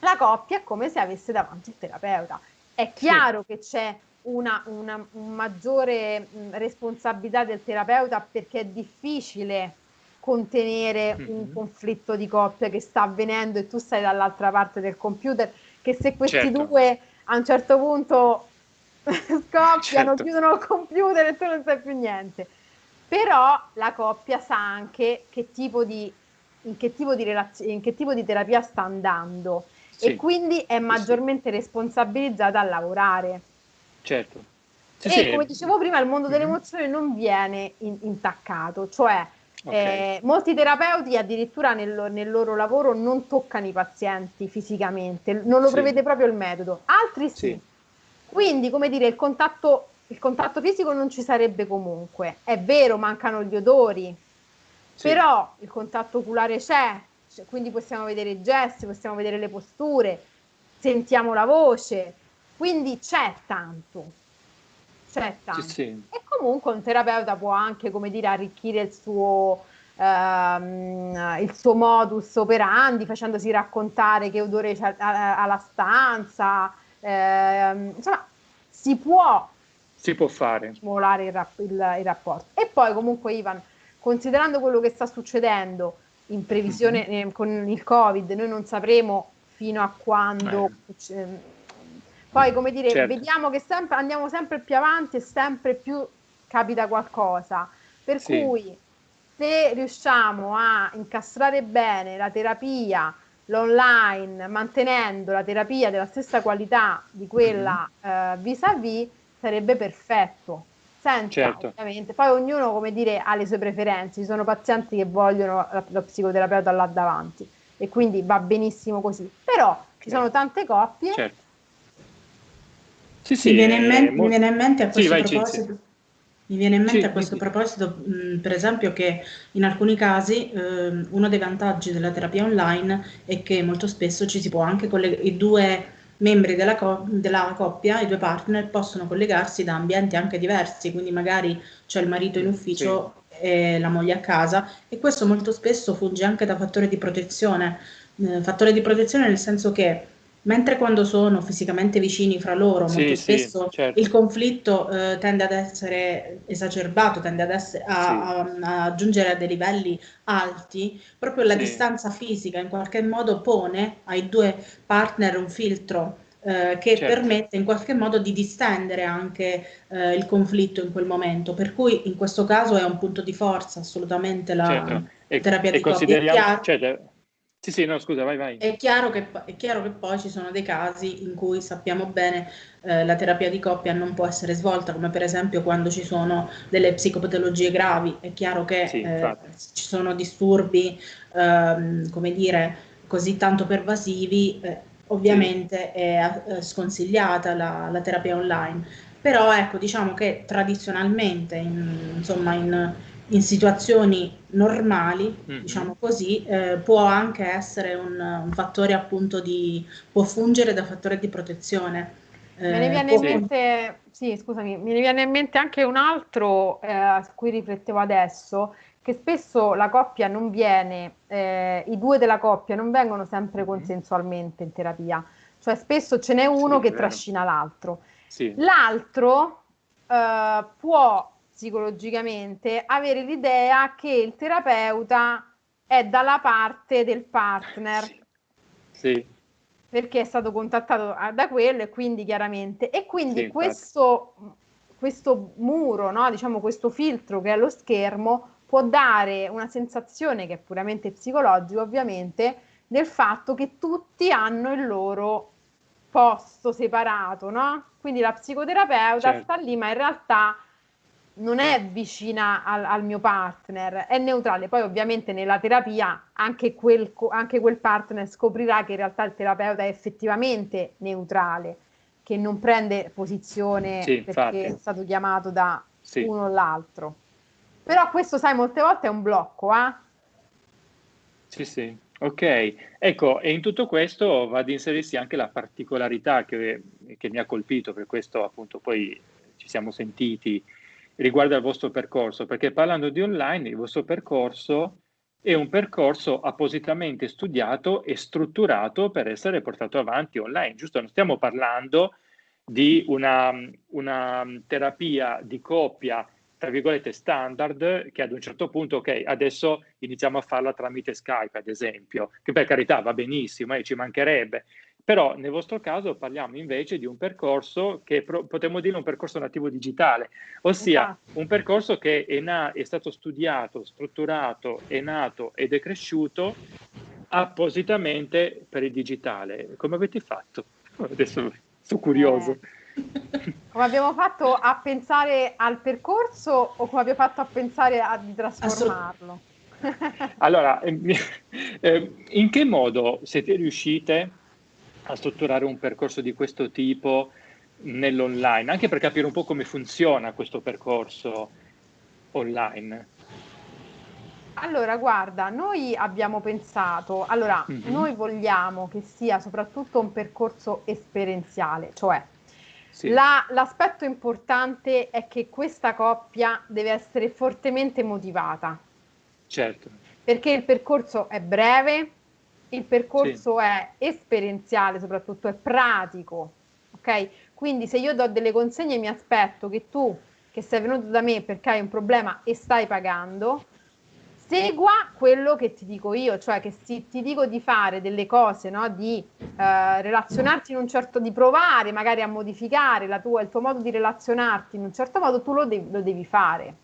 la coppia è come se avesse davanti il terapeuta. È chiaro sì. che c'è una, una un maggiore mh, responsabilità del terapeuta perché è difficile contenere mm-hmm. un conflitto di coppia che sta avvenendo e tu stai dall'altra parte del computer che se questi certo. due a un certo punto [laughs] scoppiano, certo. chiudono il computer e tu non sai più niente. Però la coppia sa anche che tipo di, in, che tipo di relaz- in che tipo di terapia sta andando sì. e quindi è maggiormente sì. responsabilizzata a lavorare. Certo. Sì, e come dicevo prima, il mondo delle mm-hmm. emozioni non viene in- intaccato, cioè Okay. Eh, molti terapeuti addirittura nel, nel, loro lavoro non toccano i pazienti fisicamente, non lo prevede proprio il metodo, altri sì. Quindi, come dire, il contatto, il contatto, fisico non ci sarebbe comunque. È vero, mancano gli odori, sì. però il contatto oculare c'è, cioè, quindi possiamo vedere i gesti, possiamo vedere le posture, sentiamo la voce, quindi c'è tanto c'è tanto. Sì, sì. E comunque un terapeuta può anche, come dire, arricchire il suo, ehm, il suo modus operandi facendosi raccontare che odore c'è alla stanza. Ehm, insomma, si può, si può fare. Stimolare il, rap- il, il rapporto. E poi comunque Ivan, considerando quello che sta succedendo in previsione mm-hmm. eh, con il Covid, noi non sapremo fino a quando... Eh poi, come dire, certo. vediamo che sempre, andiamo sempre più avanti e sempre più capita qualcosa. Per sì. cui, se riusciamo a incastrare bene la terapia, l'online, mantenendo la terapia della stessa qualità di quella mm-hmm. eh, vis-à-vis, sarebbe perfetto. Senza, certo. ovviamente. Poi ognuno, come dire, ha le sue preferenze. Ci sono pazienti che vogliono lo psicoterapeuta là davanti e quindi va benissimo così. Però ci sono tante coppie. Certo. Sì, sì, mi, viene in mente, molto... mi viene in mente a questo sì, proposito. Mi viene in mente sì, a questo sì. proposito, mh, per esempio, che in alcuni casi eh, uno dei vantaggi della terapia online è che molto spesso ci si può anche collegare, i due membri della, co- della, coppia, i due partner, possono collegarsi da ambienti anche diversi, quindi magari c'è il marito in ufficio sì. e la moglie a casa e questo molto spesso funge anche da fattore di protezione, eh, fattore di protezione nel senso che Mentre quando sono fisicamente vicini fra loro, sì, molto spesso sì, certo. il conflitto eh, tende ad essere esacerbato, tende ad essere, a, sì. a, a, giungere a dei livelli alti, proprio la distanza fisica in qualche modo pone ai due partner un filtro eh, che certo. permette in qualche modo di distendere anche eh, il conflitto in quel momento, per cui in questo caso è un punto di forza assolutamente la certo. e, terapia e di coppia. Certo sì, sì, no, scusa, vai, vai. È chiaro che, è chiaro che poi ci sono dei casi in cui sappiamo bene eh, la terapia di coppia non può essere svolta, come per esempio quando ci sono delle psicopatologie gravi. È chiaro che sì, eh, ci sono disturbi, ehm, come dire, così tanto pervasivi, eh, ovviamente sì. è eh, sconsigliata la, la, terapia online. Però ecco, diciamo che tradizionalmente, in, insomma, in in situazioni normali, mm-hmm. diciamo così, eh, può anche essere un, un, fattore appunto di, può fungere da fattore di protezione. Eh, me ne viene in mente, sì, scusami, me ne viene in mente anche un altro eh, su cui riflettevo adesso, che spesso la coppia non viene, eh, i due della coppia non vengono sempre mm-hmm. consensualmente in terapia, cioè spesso ce n'è uno sì, che trascina l'altro. Sì. L'altro eh, può psicologicamente avere l'idea che il terapeuta è dalla parte del partner. Sì. Perché è stato contattato da quello e quindi chiaramente. E quindi sì, questo, questo muro, no? diciamo questo filtro che è lo schermo, può dare una sensazione che è puramente psicologica, ovviamente, del fatto che tutti hanno il loro posto separato, no? Quindi la psicoterapeuta certo. sta lì, ma in realtà non è vicina al, al, mio partner, è neutrale. Poi ovviamente nella terapia anche quel, anche quel, partner scoprirà che in realtà il terapeuta è effettivamente neutrale, che non prende posizione sì, perché infatti. è stato chiamato da sì. uno o l'altro. Però questo, sai, molte volte è un blocco, eh? Sì, sì. Ok, ecco, e in tutto questo va ad inserirsi anche la particolarità che, che mi ha colpito, per questo appunto poi ci siamo sentiti riguarda il vostro percorso, perché parlando di online, il vostro percorso è un percorso appositamente studiato e strutturato per essere portato avanti online, giusto? Non stiamo parlando di una, una terapia di coppia, tra virgolette, standard, che ad un certo punto, ok, adesso iniziamo a farla tramite Skype, ad esempio, che per carità va benissimo, eh, ci mancherebbe, però nel vostro caso parliamo invece di un percorso che potremmo dire un percorso nativo digitale, ossia esatto. un percorso che è, è stato studiato, strutturato, è nato ed è cresciuto appositamente per il digitale. Come avete fatto? [laughs] Adesso sono curioso. Eh, come abbiamo fatto a pensare al percorso o come abbiamo fatto a pensare a, di trasformarlo? allora, [laughs] eh, in che modo siete riuscite a strutturare un percorso di questo tipo nell'online, anche per capire un po' come funziona questo percorso online. Allora, guarda, noi abbiamo pensato, allora, mm-hmm. noi vogliamo che sia soprattutto un percorso esperienziale, cioè sì. la, l'aspetto importante è che questa coppia deve essere fortemente motivata. Certo. Perché il percorso è breve, il percorso sì. è esperienziale, soprattutto è pratico, ok? Quindi se io do delle consegne mi aspetto che tu, che sei venuto da me perché hai un problema e stai pagando, segua quello che ti dico io, cioè che se ti dico di fare delle cose, no? di eh, relazionarti in un certo, di provare magari a modificare tua, il tuo modo di relazionarti in un certo modo, tu lo devi, lo devi fare.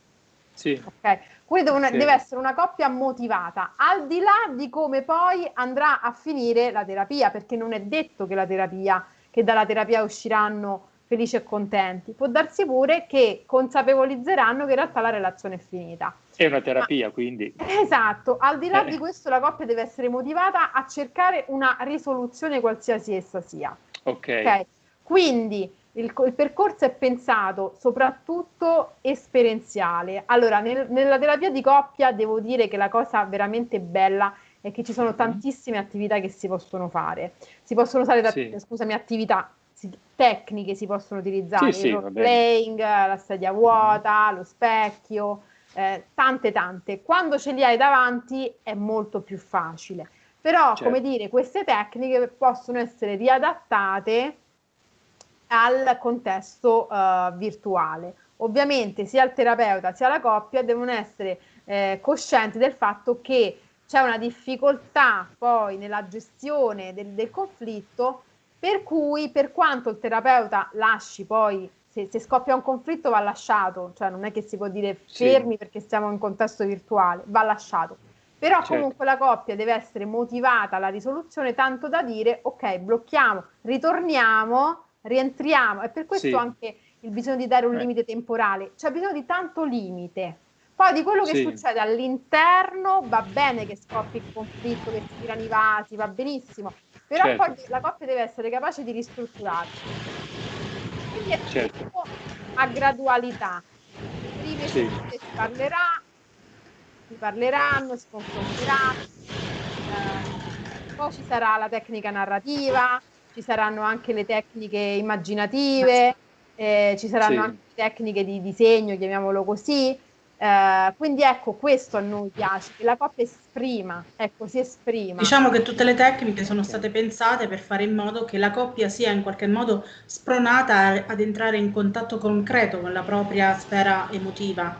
Sì. Okay? Quindi deve, sì. deve essere una coppia motivata, al di là di come poi andrà a finire la terapia, perché non è detto che la terapia, che dalla terapia usciranno felici e contenti. Può darsi pure che consapevolizzeranno che in realtà la relazione è finita. È una terapia, Ma, quindi. Esatto, al di là eh. di questo la coppia deve essere motivata a cercare una risoluzione qualsiasi essa sia. Ok. okay? Quindi il, il, percorso è pensato soprattutto esperienziale. Allora, nel, nella terapia di coppia devo dire che la cosa veramente bella è che ci sono mm-hmm. tantissime attività che si possono fare. Si possono usare, sì. scusami, attività tecniche si possono utilizzare, sì, il role playing, la sedia vuota, lo specchio, eh, tante tante. Quando ce li hai davanti è molto più facile. Però, certo. come dire, queste tecniche possono essere riadattate al contesto uh, virtuale. Ovviamente sia il terapeuta sia la coppia devono essere eh, coscienti del fatto che c'è una difficoltà poi nella gestione del, del, conflitto, per cui per quanto il terapeuta lasci poi, se, se, scoppia un conflitto va lasciato, cioè non è che si può dire fermi sì. perché siamo in contesto virtuale, va lasciato. Però certo. comunque la coppia deve essere motivata alla risoluzione tanto da dire ok, blocchiamo, ritorniamo rientriamo. E per questo sì. anche il bisogno di dare un eh. limite temporale. C'è bisogno di tanto limite. Poi di quello che sì. succede all'interno va bene che scoppi il conflitto, che si tirano i vasi, va benissimo, però certo. poi la coppia deve essere capace di ristrutturarsi. Quindi è certo. a gradualità. Prima sì. si parlerà, si parleranno, si confronteranno, eh, poi ci sarà la tecnica narrativa, ci saranno anche le tecniche immaginative, eh, ci saranno sì. anche tecniche di disegno, chiamiamolo così. Eh, quindi ecco, questo a noi piace, che la coppia esprima, ecco, si esprima. Diciamo che tutte le tecniche sono state pensate per fare in modo che la coppia sia in qualche modo spronata ad entrare in contatto concreto con la propria sfera emotiva,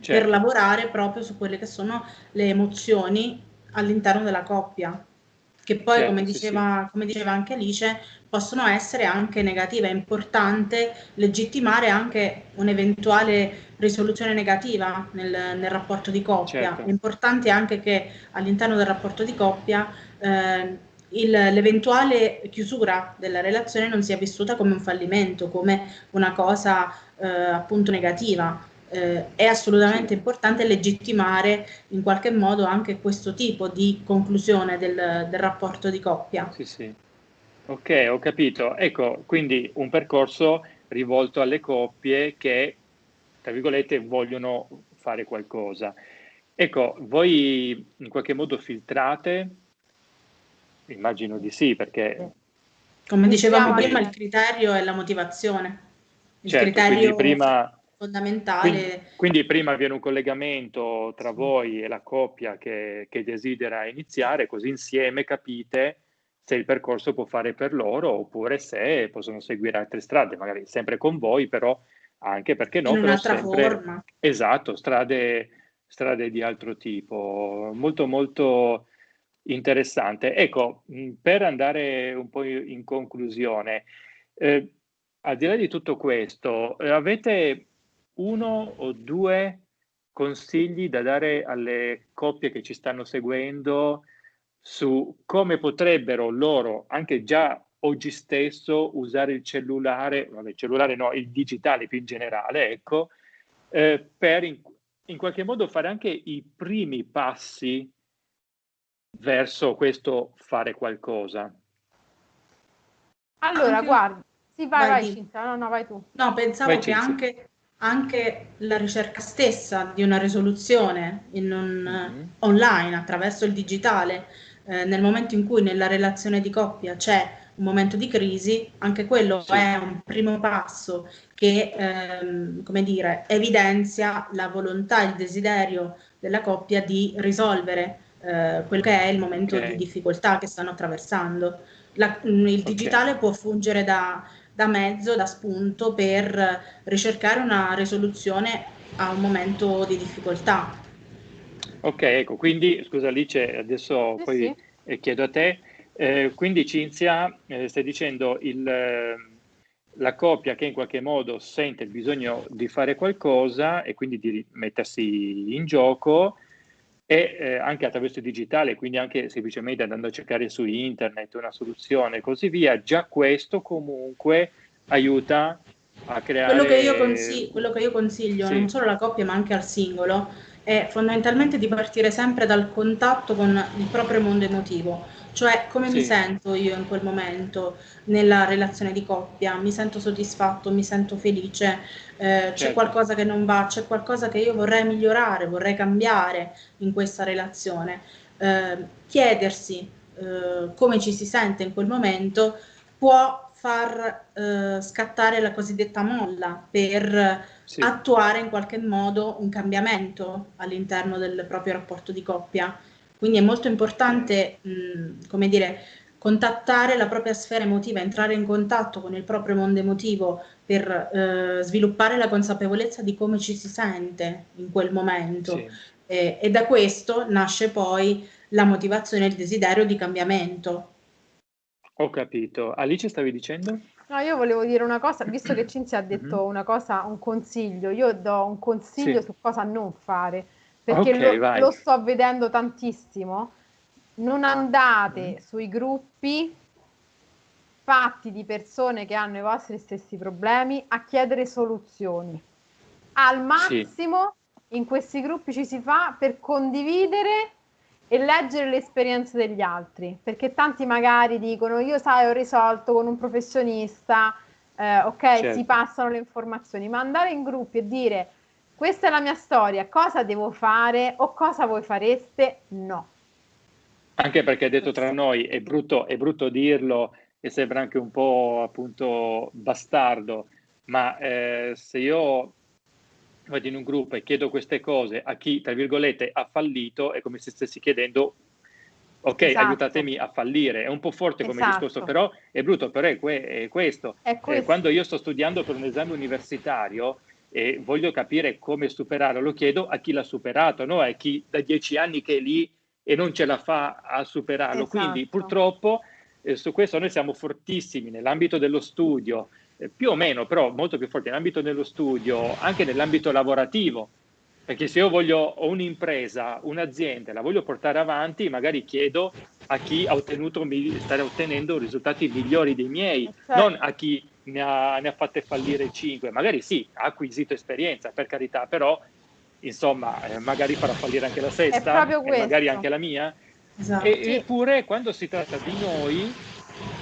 certo. per lavorare proprio su quelle che sono le emozioni all'interno della coppia che poi, certo, come, diceva, sì. come diceva anche Alice, possono essere anche negative. È importante legittimare anche un'eventuale risoluzione negativa nel, nel rapporto di coppia. Certo. È importante anche che all'interno del rapporto di coppia eh, il, l'eventuale chiusura della relazione non sia vissuta come un fallimento, come una cosa eh, appunto negativa eh, è assolutamente importante legittimare in qualche modo anche questo tipo di conclusione del, del rapporto di coppia. Sì, sì. Ok, ho capito. Ecco, quindi un percorso rivolto alle coppie che, tra virgolette, vogliono fare qualcosa. Ecco, voi in qualche modo filtrate? Immagino di sì, perché... Come dicevamo prima, il criterio è la motivazione. Il certo, criterio prima fondamentale. Quindi, quindi, prima avviene un collegamento tra voi e la coppia che, che, desidera iniziare, così insieme capite se il percorso può fare per loro oppure se possono seguire altre strade, magari sempre con voi, però anche perché no, in un'altra sempre, forma. Esatto, strade, strade di altro tipo. Molto molto interessante. Ecco, per andare un po' in conclusione, eh, al di là di tutto questo, eh, avete uno o due consigli da dare alle coppie che ci stanno seguendo su come potrebbero loro, anche già oggi stesso, usare il cellulare, vabbè, il cellulare no, il digitale più in generale, ecco, eh, per in, in qualche modo fare anche i primi passi verso questo fare qualcosa. Allora, anche... guarda, sì, vai, vai, vai Cinzia, no, no, vai tu. No, pensavo vai, che Cinzia. anche anche la ricerca stessa di una risoluzione in un, mm-hmm. online attraverso il digitale, eh, nel momento in cui nella relazione di coppia c'è un momento di crisi, anche quello sì. è un primo passo che, ehm, come dire, evidenzia la volontà, il desiderio della coppia di risolvere eh, quello che è il momento okay. di difficoltà che stanno attraversando. La, il digitale okay. può fungere da da mezzo, da spunto per ricercare una risoluzione a un momento di difficoltà. Ok, ecco, quindi scusa Alice, adesso sì, poi sì. Eh, chiedo a te, eh, quindi Cinzia eh, stai dicendo il, eh, la coppia che in qualche modo sente il bisogno di fare qualcosa e quindi di mettersi in gioco e eh, anche attraverso il digitale, quindi anche semplicemente andando a cercare su internet una soluzione e così via, già questo comunque aiuta a creare... Quello che io, consiglio, quello che io consiglio sì. non solo alla coppia ma anche al singolo, è fondamentalmente di partire sempre dal contatto con il proprio mondo emotivo, cioè come sì. mi sento io in quel momento nella relazione di coppia, mi sento soddisfatto, mi sento felice, eh, c'è certo. qualcosa che non va, c'è qualcosa che io vorrei migliorare, vorrei cambiare in questa relazione. Eh, chiedersi eh, come ci si sente in quel momento può far eh, scattare la cosiddetta molla per sì. attuare in qualche modo un cambiamento all'interno del proprio rapporto di coppia. Quindi è molto importante, mh, come dire, contattare la propria sfera emotiva, entrare in contatto con il proprio mondo emotivo per eh, sviluppare la consapevolezza di come ci si sente in quel momento. Sì. E, e da questo nasce poi la motivazione e il desiderio di cambiamento. Ho capito. Alice stavi dicendo? No, io volevo dire una cosa, visto che [clears throat] Cinzia ha detto mm-hmm. una cosa, un consiglio, io do un consiglio sì. su cosa non fare, perché okay, lo, lo, sto vedendo tantissimo. Non andate mm. sui gruppi fatti di persone che hanno i vostri stessi problemi a chiedere soluzioni. Al massimo sì. in questi gruppi ci si fa per condividere e leggere le esperienze degli altri, perché tanti magari dicono io sai ho risolto con un professionista, eh, ok, certo. si passano le informazioni, ma andare in gruppi e dire questa è la mia storia, cosa devo fare o cosa voi fareste? No. Anche perché detto tra noi è brutto, è brutto dirlo e sembra anche un po' appunto bastardo, ma eh, se io vado in un gruppo e chiedo queste cose a chi, tra virgolette, ha fallito, è come se stessi chiedendo, ok, esatto. aiutatemi a fallire. È un po' forte come esatto. discorso, però è brutto, però è, que- è questo. È eh, quando io sto studiando per un esame universitario e voglio capire come superarlo, lo chiedo a chi l'ha superato, no? a chi da dieci anni che è lì e non ce la fa a superarlo. Esatto. Quindi purtroppo eh, su questo noi siamo fortissimi nell'ambito dello studio, eh, più o meno, però molto più forti nell'ambito dello studio, anche nell'ambito lavorativo, perché se io voglio ho un'impresa, un'azienda, la voglio portare avanti, magari chiedo a chi ha ottenuto, sta ottenendo risultati migliori dei miei, certo. non a chi ne ha, ne ha fatte fallire 5, magari sì, ha acquisito esperienza, per carità, però insomma, eh, magari farà fallire anche la sesta, e magari anche la mia. Esatto. E, eppure quando si tratta di noi,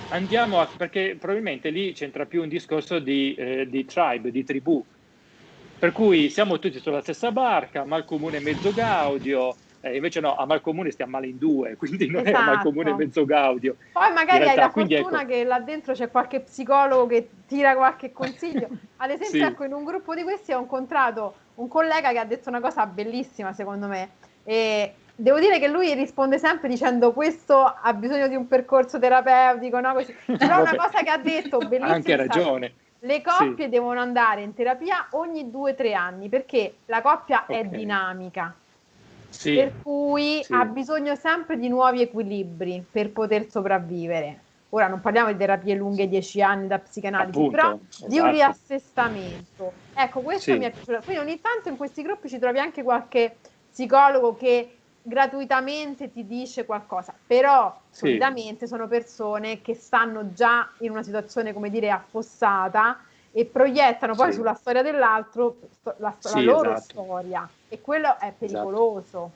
andiamo a, perché probabilmente lì c'entra più un discorso di, eh, di tribe, di tribù, per cui siamo tutti sulla stessa barca, mal comune mezzo gaudio, eh, invece no, a mal comune stiamo male in due, [laughs] quindi non esatto. è a mal comune esatto. mezzo gaudio. Poi magari hai la quindi fortuna ecco. che là dentro c'è qualche psicologo che tira qualche consiglio. [laughs] Ad esempio, sì. ecco, in un gruppo di questi ho incontrato un collega che ha detto una cosa bellissima, secondo me, e Devo dire che lui risponde sempre dicendo questo ha bisogno di un percorso terapeutico, no? Così. [laughs] Però una cosa che ha detto, bellissima. Anche ragione. Le coppie sì. devono andare in terapia ogni due o tre anni perché la coppia okay. è dinamica. Sì. Per cui sì. ha bisogno sempre di nuovi equilibri per poter sopravvivere. Ora non parliamo di terapie lunghe, dieci anni da psicanalisi, Appunto, però esatto. di un esatto. riassestamento. Ecco, questo sì. mi è piaciuto. Quindi ogni tanto in questi gruppi ci trovi anche qualche psicologo che gratuitamente ti dice qualcosa, però solitamente sono persone che stanno già in una situazione, come dire, affossata e proiettano poi sì. sulla storia dell'altro la, la sì, loro esatto. storia e quello è pericoloso.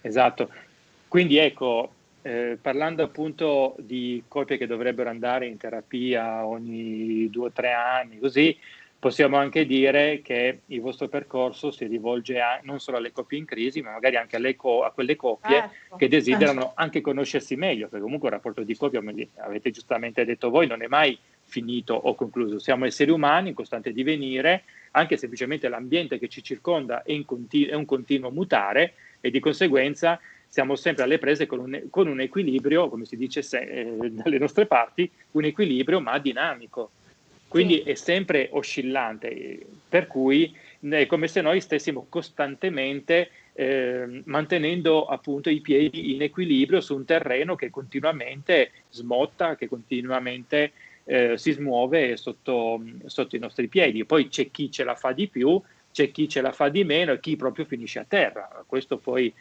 Esatto. esatto. Quindi ecco, eh, parlando appunto di coppie che dovrebbero andare in terapia ogni due o tre anni, così, Possiamo anche dire che il vostro percorso si rivolge a, non solo alle coppie in crisi, ma magari anche co- a quelle coppie ecco. che desiderano anche conoscersi meglio, perché comunque il rapporto di coppia, come avete giustamente detto voi, non è mai finito o concluso. Siamo esseri umani in costante divenire, anche semplicemente l'ambiente che ci circonda è, continu- è un continuo mutare e di conseguenza siamo sempre alle prese con un, con un equilibrio, come si dice se, eh, dalle nostre parti, un equilibrio ma dinamico quindi sì. è sempre oscillante, per cui è come se noi stessimo costantemente eh, mantenendo appunto i piedi in equilibrio su un terreno che continuamente smotta, che continuamente eh, si smuove sotto, sotto, i nostri piedi. Poi c'è chi ce la fa di più, c'è chi ce la fa di meno e chi proprio finisce a terra. Questo poi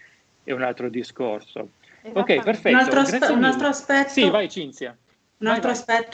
è un altro discorso. Ok, perfetto. Un altro, aspe- un altro aspetto. Sì, vai Cinzia Un altro,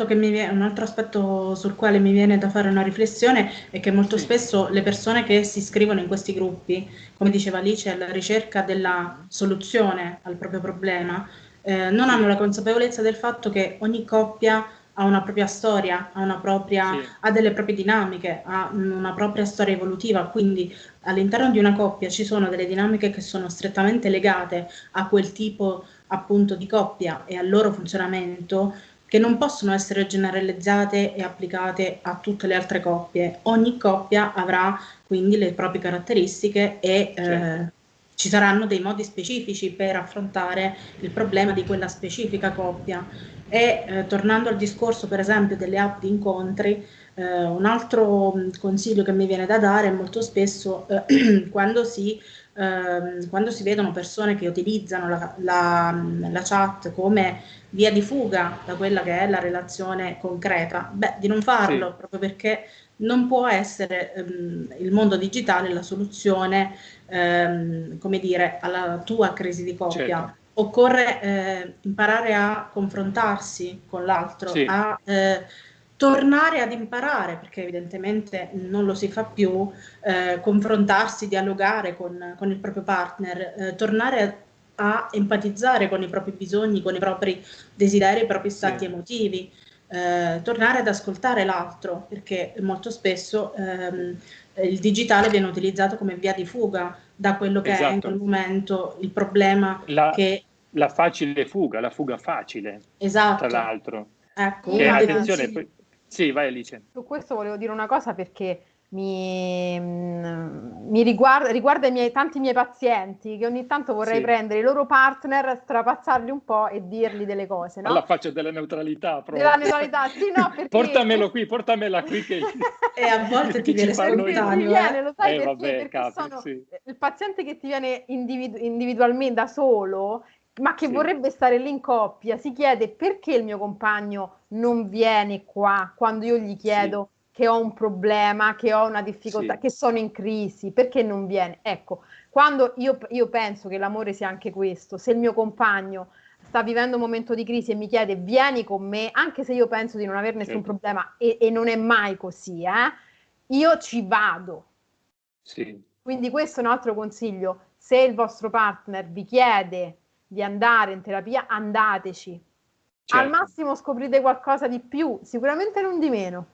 viene, un altro, aspetto sul quale mi viene da fare una riflessione è che molto spesso le persone che si iscrivono in questi gruppi, come diceva Alice, alla ricerca della soluzione al proprio problema, eh, non hanno la consapevolezza del fatto che ogni coppia ha una propria storia, ha, propria, sì. ha, delle proprie dinamiche, ha una propria storia evolutiva, quindi all'interno di una coppia ci sono delle dinamiche che sono strettamente legate a quel tipo appunto di coppia e al loro funzionamento che non possono essere generalizzate e applicate a tutte le altre coppie. Ogni coppia avrà quindi le proprie caratteristiche e certo. eh, ci saranno dei modi specifici per affrontare il problema di quella specifica coppia. E eh, tornando al discorso per esempio delle app di incontri, eh, un altro mm, consiglio che mi viene da dare è molto spesso eh, [clears throat] quando, si, ehm, quando, si, vedono persone che utilizzano la, la, mm, la, chat come via di fuga da quella che è la relazione concreta, beh, di non farlo sì. proprio perché non può essere ehm, il mondo digitale la soluzione, ehm, come dire, alla tua crisi di coppia. Certo. Occorre eh, imparare a confrontarsi con l'altro, sì. a eh, tornare ad imparare, perché evidentemente non lo si fa più, eh, confrontarsi, dialogare con, con, il proprio partner, eh, tornare a, a, empatizzare con i propri bisogni, con i propri desideri, i propri stati sì. emotivi eh, tornare ad ascoltare l'altro, perché molto spesso ehm, il digitale viene utilizzato come via di fuga da quello che esatto. è in esatto. quel momento il problema la, che... La facile fuga, la fuga facile, esatto. tra l'altro. Ecco, che, attenzione, poi... sì, vai Alice. Su questo volevo dire una cosa perché mi, mm, mi riguarda, riguarda i miei, tanti miei pazienti che ogni tanto vorrei sì. prendere i loro partner, strapazzarli un po' e dirli delle cose. No? Alla faccia della neutralità. Proprio. Della neutralità, sì, no, [laughs] perché... Portamelo qui, portamela qui che... [laughs] e a volte [laughs] ti viene spontaneo. Viene, lo sai eh, perché? Vabbè, perché capi, sono sì. il paziente che ti viene individu- individualmente da solo ma che sì. vorrebbe stare lì in coppia, si chiede perché il mio compagno non viene qua quando io gli chiedo che ho un problema, che ho una difficoltà, sì. che sono in crisi, perché non viene? Ecco, quando io, io penso che l'amore sia anche questo, se il mio compagno sta vivendo un momento di crisi e mi chiede vieni con me, anche se io penso di non avere nessun certo. problema e, e, non è mai così, eh, io ci vado. Sì. Quindi questo è un altro consiglio, se il vostro partner vi chiede di andare in terapia, andateci. Certo. Al massimo scoprite qualcosa di più, sicuramente non di meno.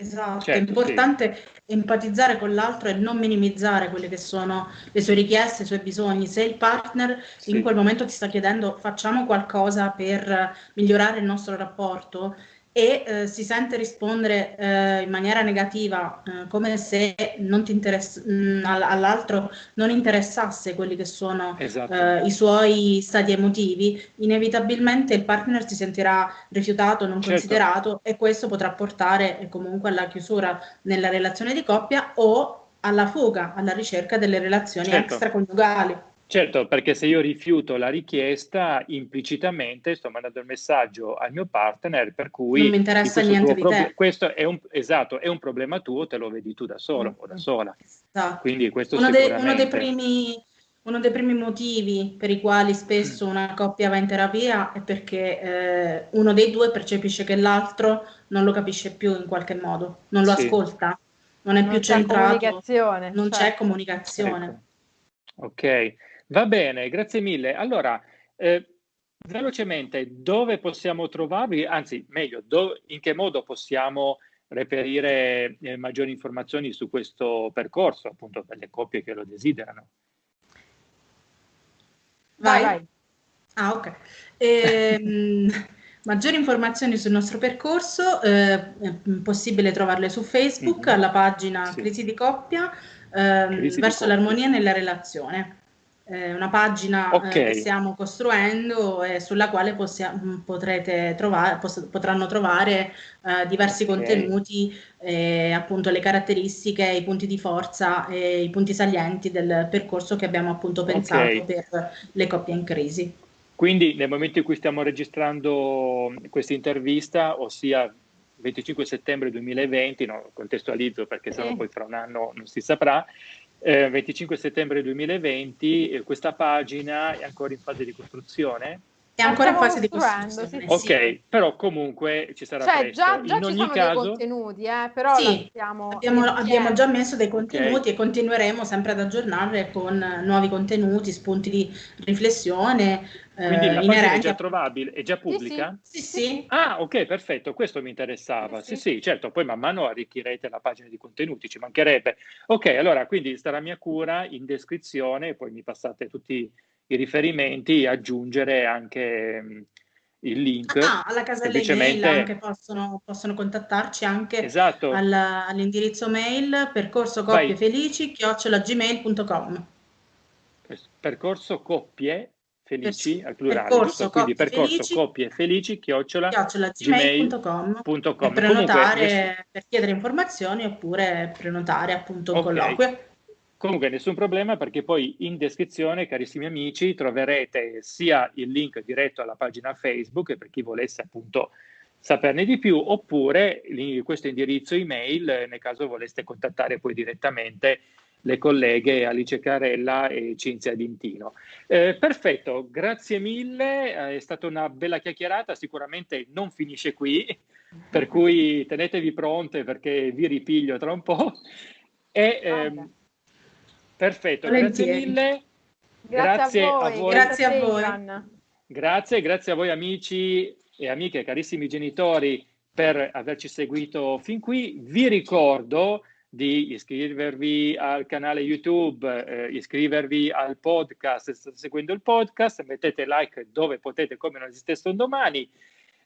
Esatto, certo, è importante sì. empatizzare con l'altro e non minimizzare quelle che sono le sue richieste, i suoi bisogni. Se il partner sì. in quel momento ti sta chiedendo facciamo qualcosa per migliorare il nostro rapporto, e eh, si sente rispondere eh, in maniera negativa, eh, come se mm, all'altro non interessasse quelli che sono esatto. Eh, i suoi stati emotivi, inevitabilmente il partner si sentirà rifiutato, non certo. considerato e questo potrà portare eh, comunque alla chiusura nella relazione di coppia o alla fuga, alla ricerca delle relazioni certo. extraconiugali. Certo, perché se io rifiuto la richiesta, implicitamente sto mandando il messaggio al mio partner per cui... Non mi interessa niente di te. Questo è un, esatto, è un problema tuo, te lo vedi tu da solo mm. o da sola. Esatto. Quindi questo uno, sicuramente... de, uno, dei primi, uno dei primi motivi per i quali spesso una coppia va in terapia è perché eh, uno dei due percepisce che l'altro non lo capisce più in qualche modo, non lo sì. ascolta, non è non più centrato, comunicazione, non certo. c'è comunicazione. Ecco. Ok. Va bene, grazie mille. Allora, eh, velocemente, dove possiamo trovarvi, anzi, meglio, do, in che modo possiamo reperire eh, maggiori informazioni su questo percorso, appunto, per le coppie che lo desiderano? Vai. vai. Ah, ok. Ehm, [laughs] maggiori informazioni sul nostro percorso eh, è possibile trovarle su Facebook, mm-hmm. alla pagina sì. Crisi di coppia, ehm, verso l'armonia nella relazione eh, una pagina okay. eh, che stiamo costruendo e sulla quale possiamo, mm, potrete trovare, potranno trovare eh, diversi okay. contenuti, appunto le caratteristiche, i punti di forza e i punti salienti del percorso che abbiamo appunto pensato okay. per le coppie in crisi. Quindi nel momento in cui stiamo registrando questa intervista, ossia 25 settembre 2020, no, contestualizzo perché sennò poi fra un anno non si saprà, eh, 25 settembre 2020, eh, questa pagina è ancora in fase di costruzione? È ancora in fase di costruzione. Sì, ok, sì. però comunque ci sarà cioè, presto. Già, già in ogni caso... dei contenuti, eh, però sì, abbiamo, abbiamo, già messo dei contenuti okay. e continueremo sempre ad aggiornare con nuovi contenuti, spunti di riflessione. Quindi eh, la pagina è già trovabile, è già pubblica? Sì, sì. sì. Ah, ok, perfetto, questo mi interessava. Sì, sì, certo, poi man mano arricchirete la pagina di contenuti, ci mancherebbe. Ok, allora, quindi starà a mia cura in descrizione, poi mi passate tutti i riferimenti, aggiungere anche mm, il link. Ah, alla casella email anche possono, possono contattarci anche esatto. alla, all'indirizzo mail percorso coppie felici chiocciolagmail.com percorso coppie felici al plurale percorso, quindi percorso felici, coppie felici chiocciola, gmail.com per prenotare Comunque, per chiedere informazioni oppure prenotare appunto un okay. colloquio Comunque nessun problema perché poi in descrizione, carissimi amici, troverete sia il link diretto alla pagina Facebook per chi volesse appunto saperne di più, oppure questo indirizzo email nel caso voleste contattare poi direttamente le colleghe Alice Carella e Cinzia Dintino. Eh, perfetto, grazie mille, eh, è stata una bella chiacchierata, sicuramente non finisce qui, per cui tenetevi pronte perché vi ripiglio tra un po'. E, ehm, Perfetto, Volentieri. grazie mille. Grazie, grazie a, voi. a voi. Grazie a voi. Grazie, grazie a voi amici e amiche, carissimi genitori, per averci seguito fin qui. Vi ricordo di iscrivervi al canale YouTube, eh, iscrivervi al podcast, se state seguendo il podcast, mettete like dove potete, come non esistesse un domani.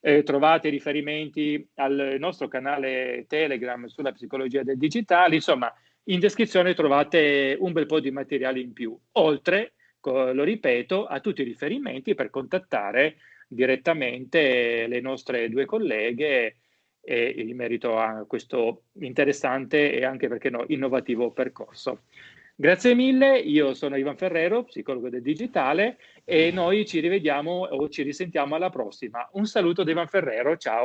Eh, trovate riferimenti al nostro canale Telegram sulla psicologia del digitale, insomma, in descrizione trovate un bel po' di materiale in più, oltre, lo ripeto, a tutti i riferimenti per contattare direttamente le nostre due colleghe e in merito a questo interessante e anche perché no, innovativo percorso. Grazie mille, io sono Ivan Ferrero, psicologo del digitale e noi ci rivediamo o ci risentiamo alla prossima. Un saluto da Ivan Ferrero, ciao.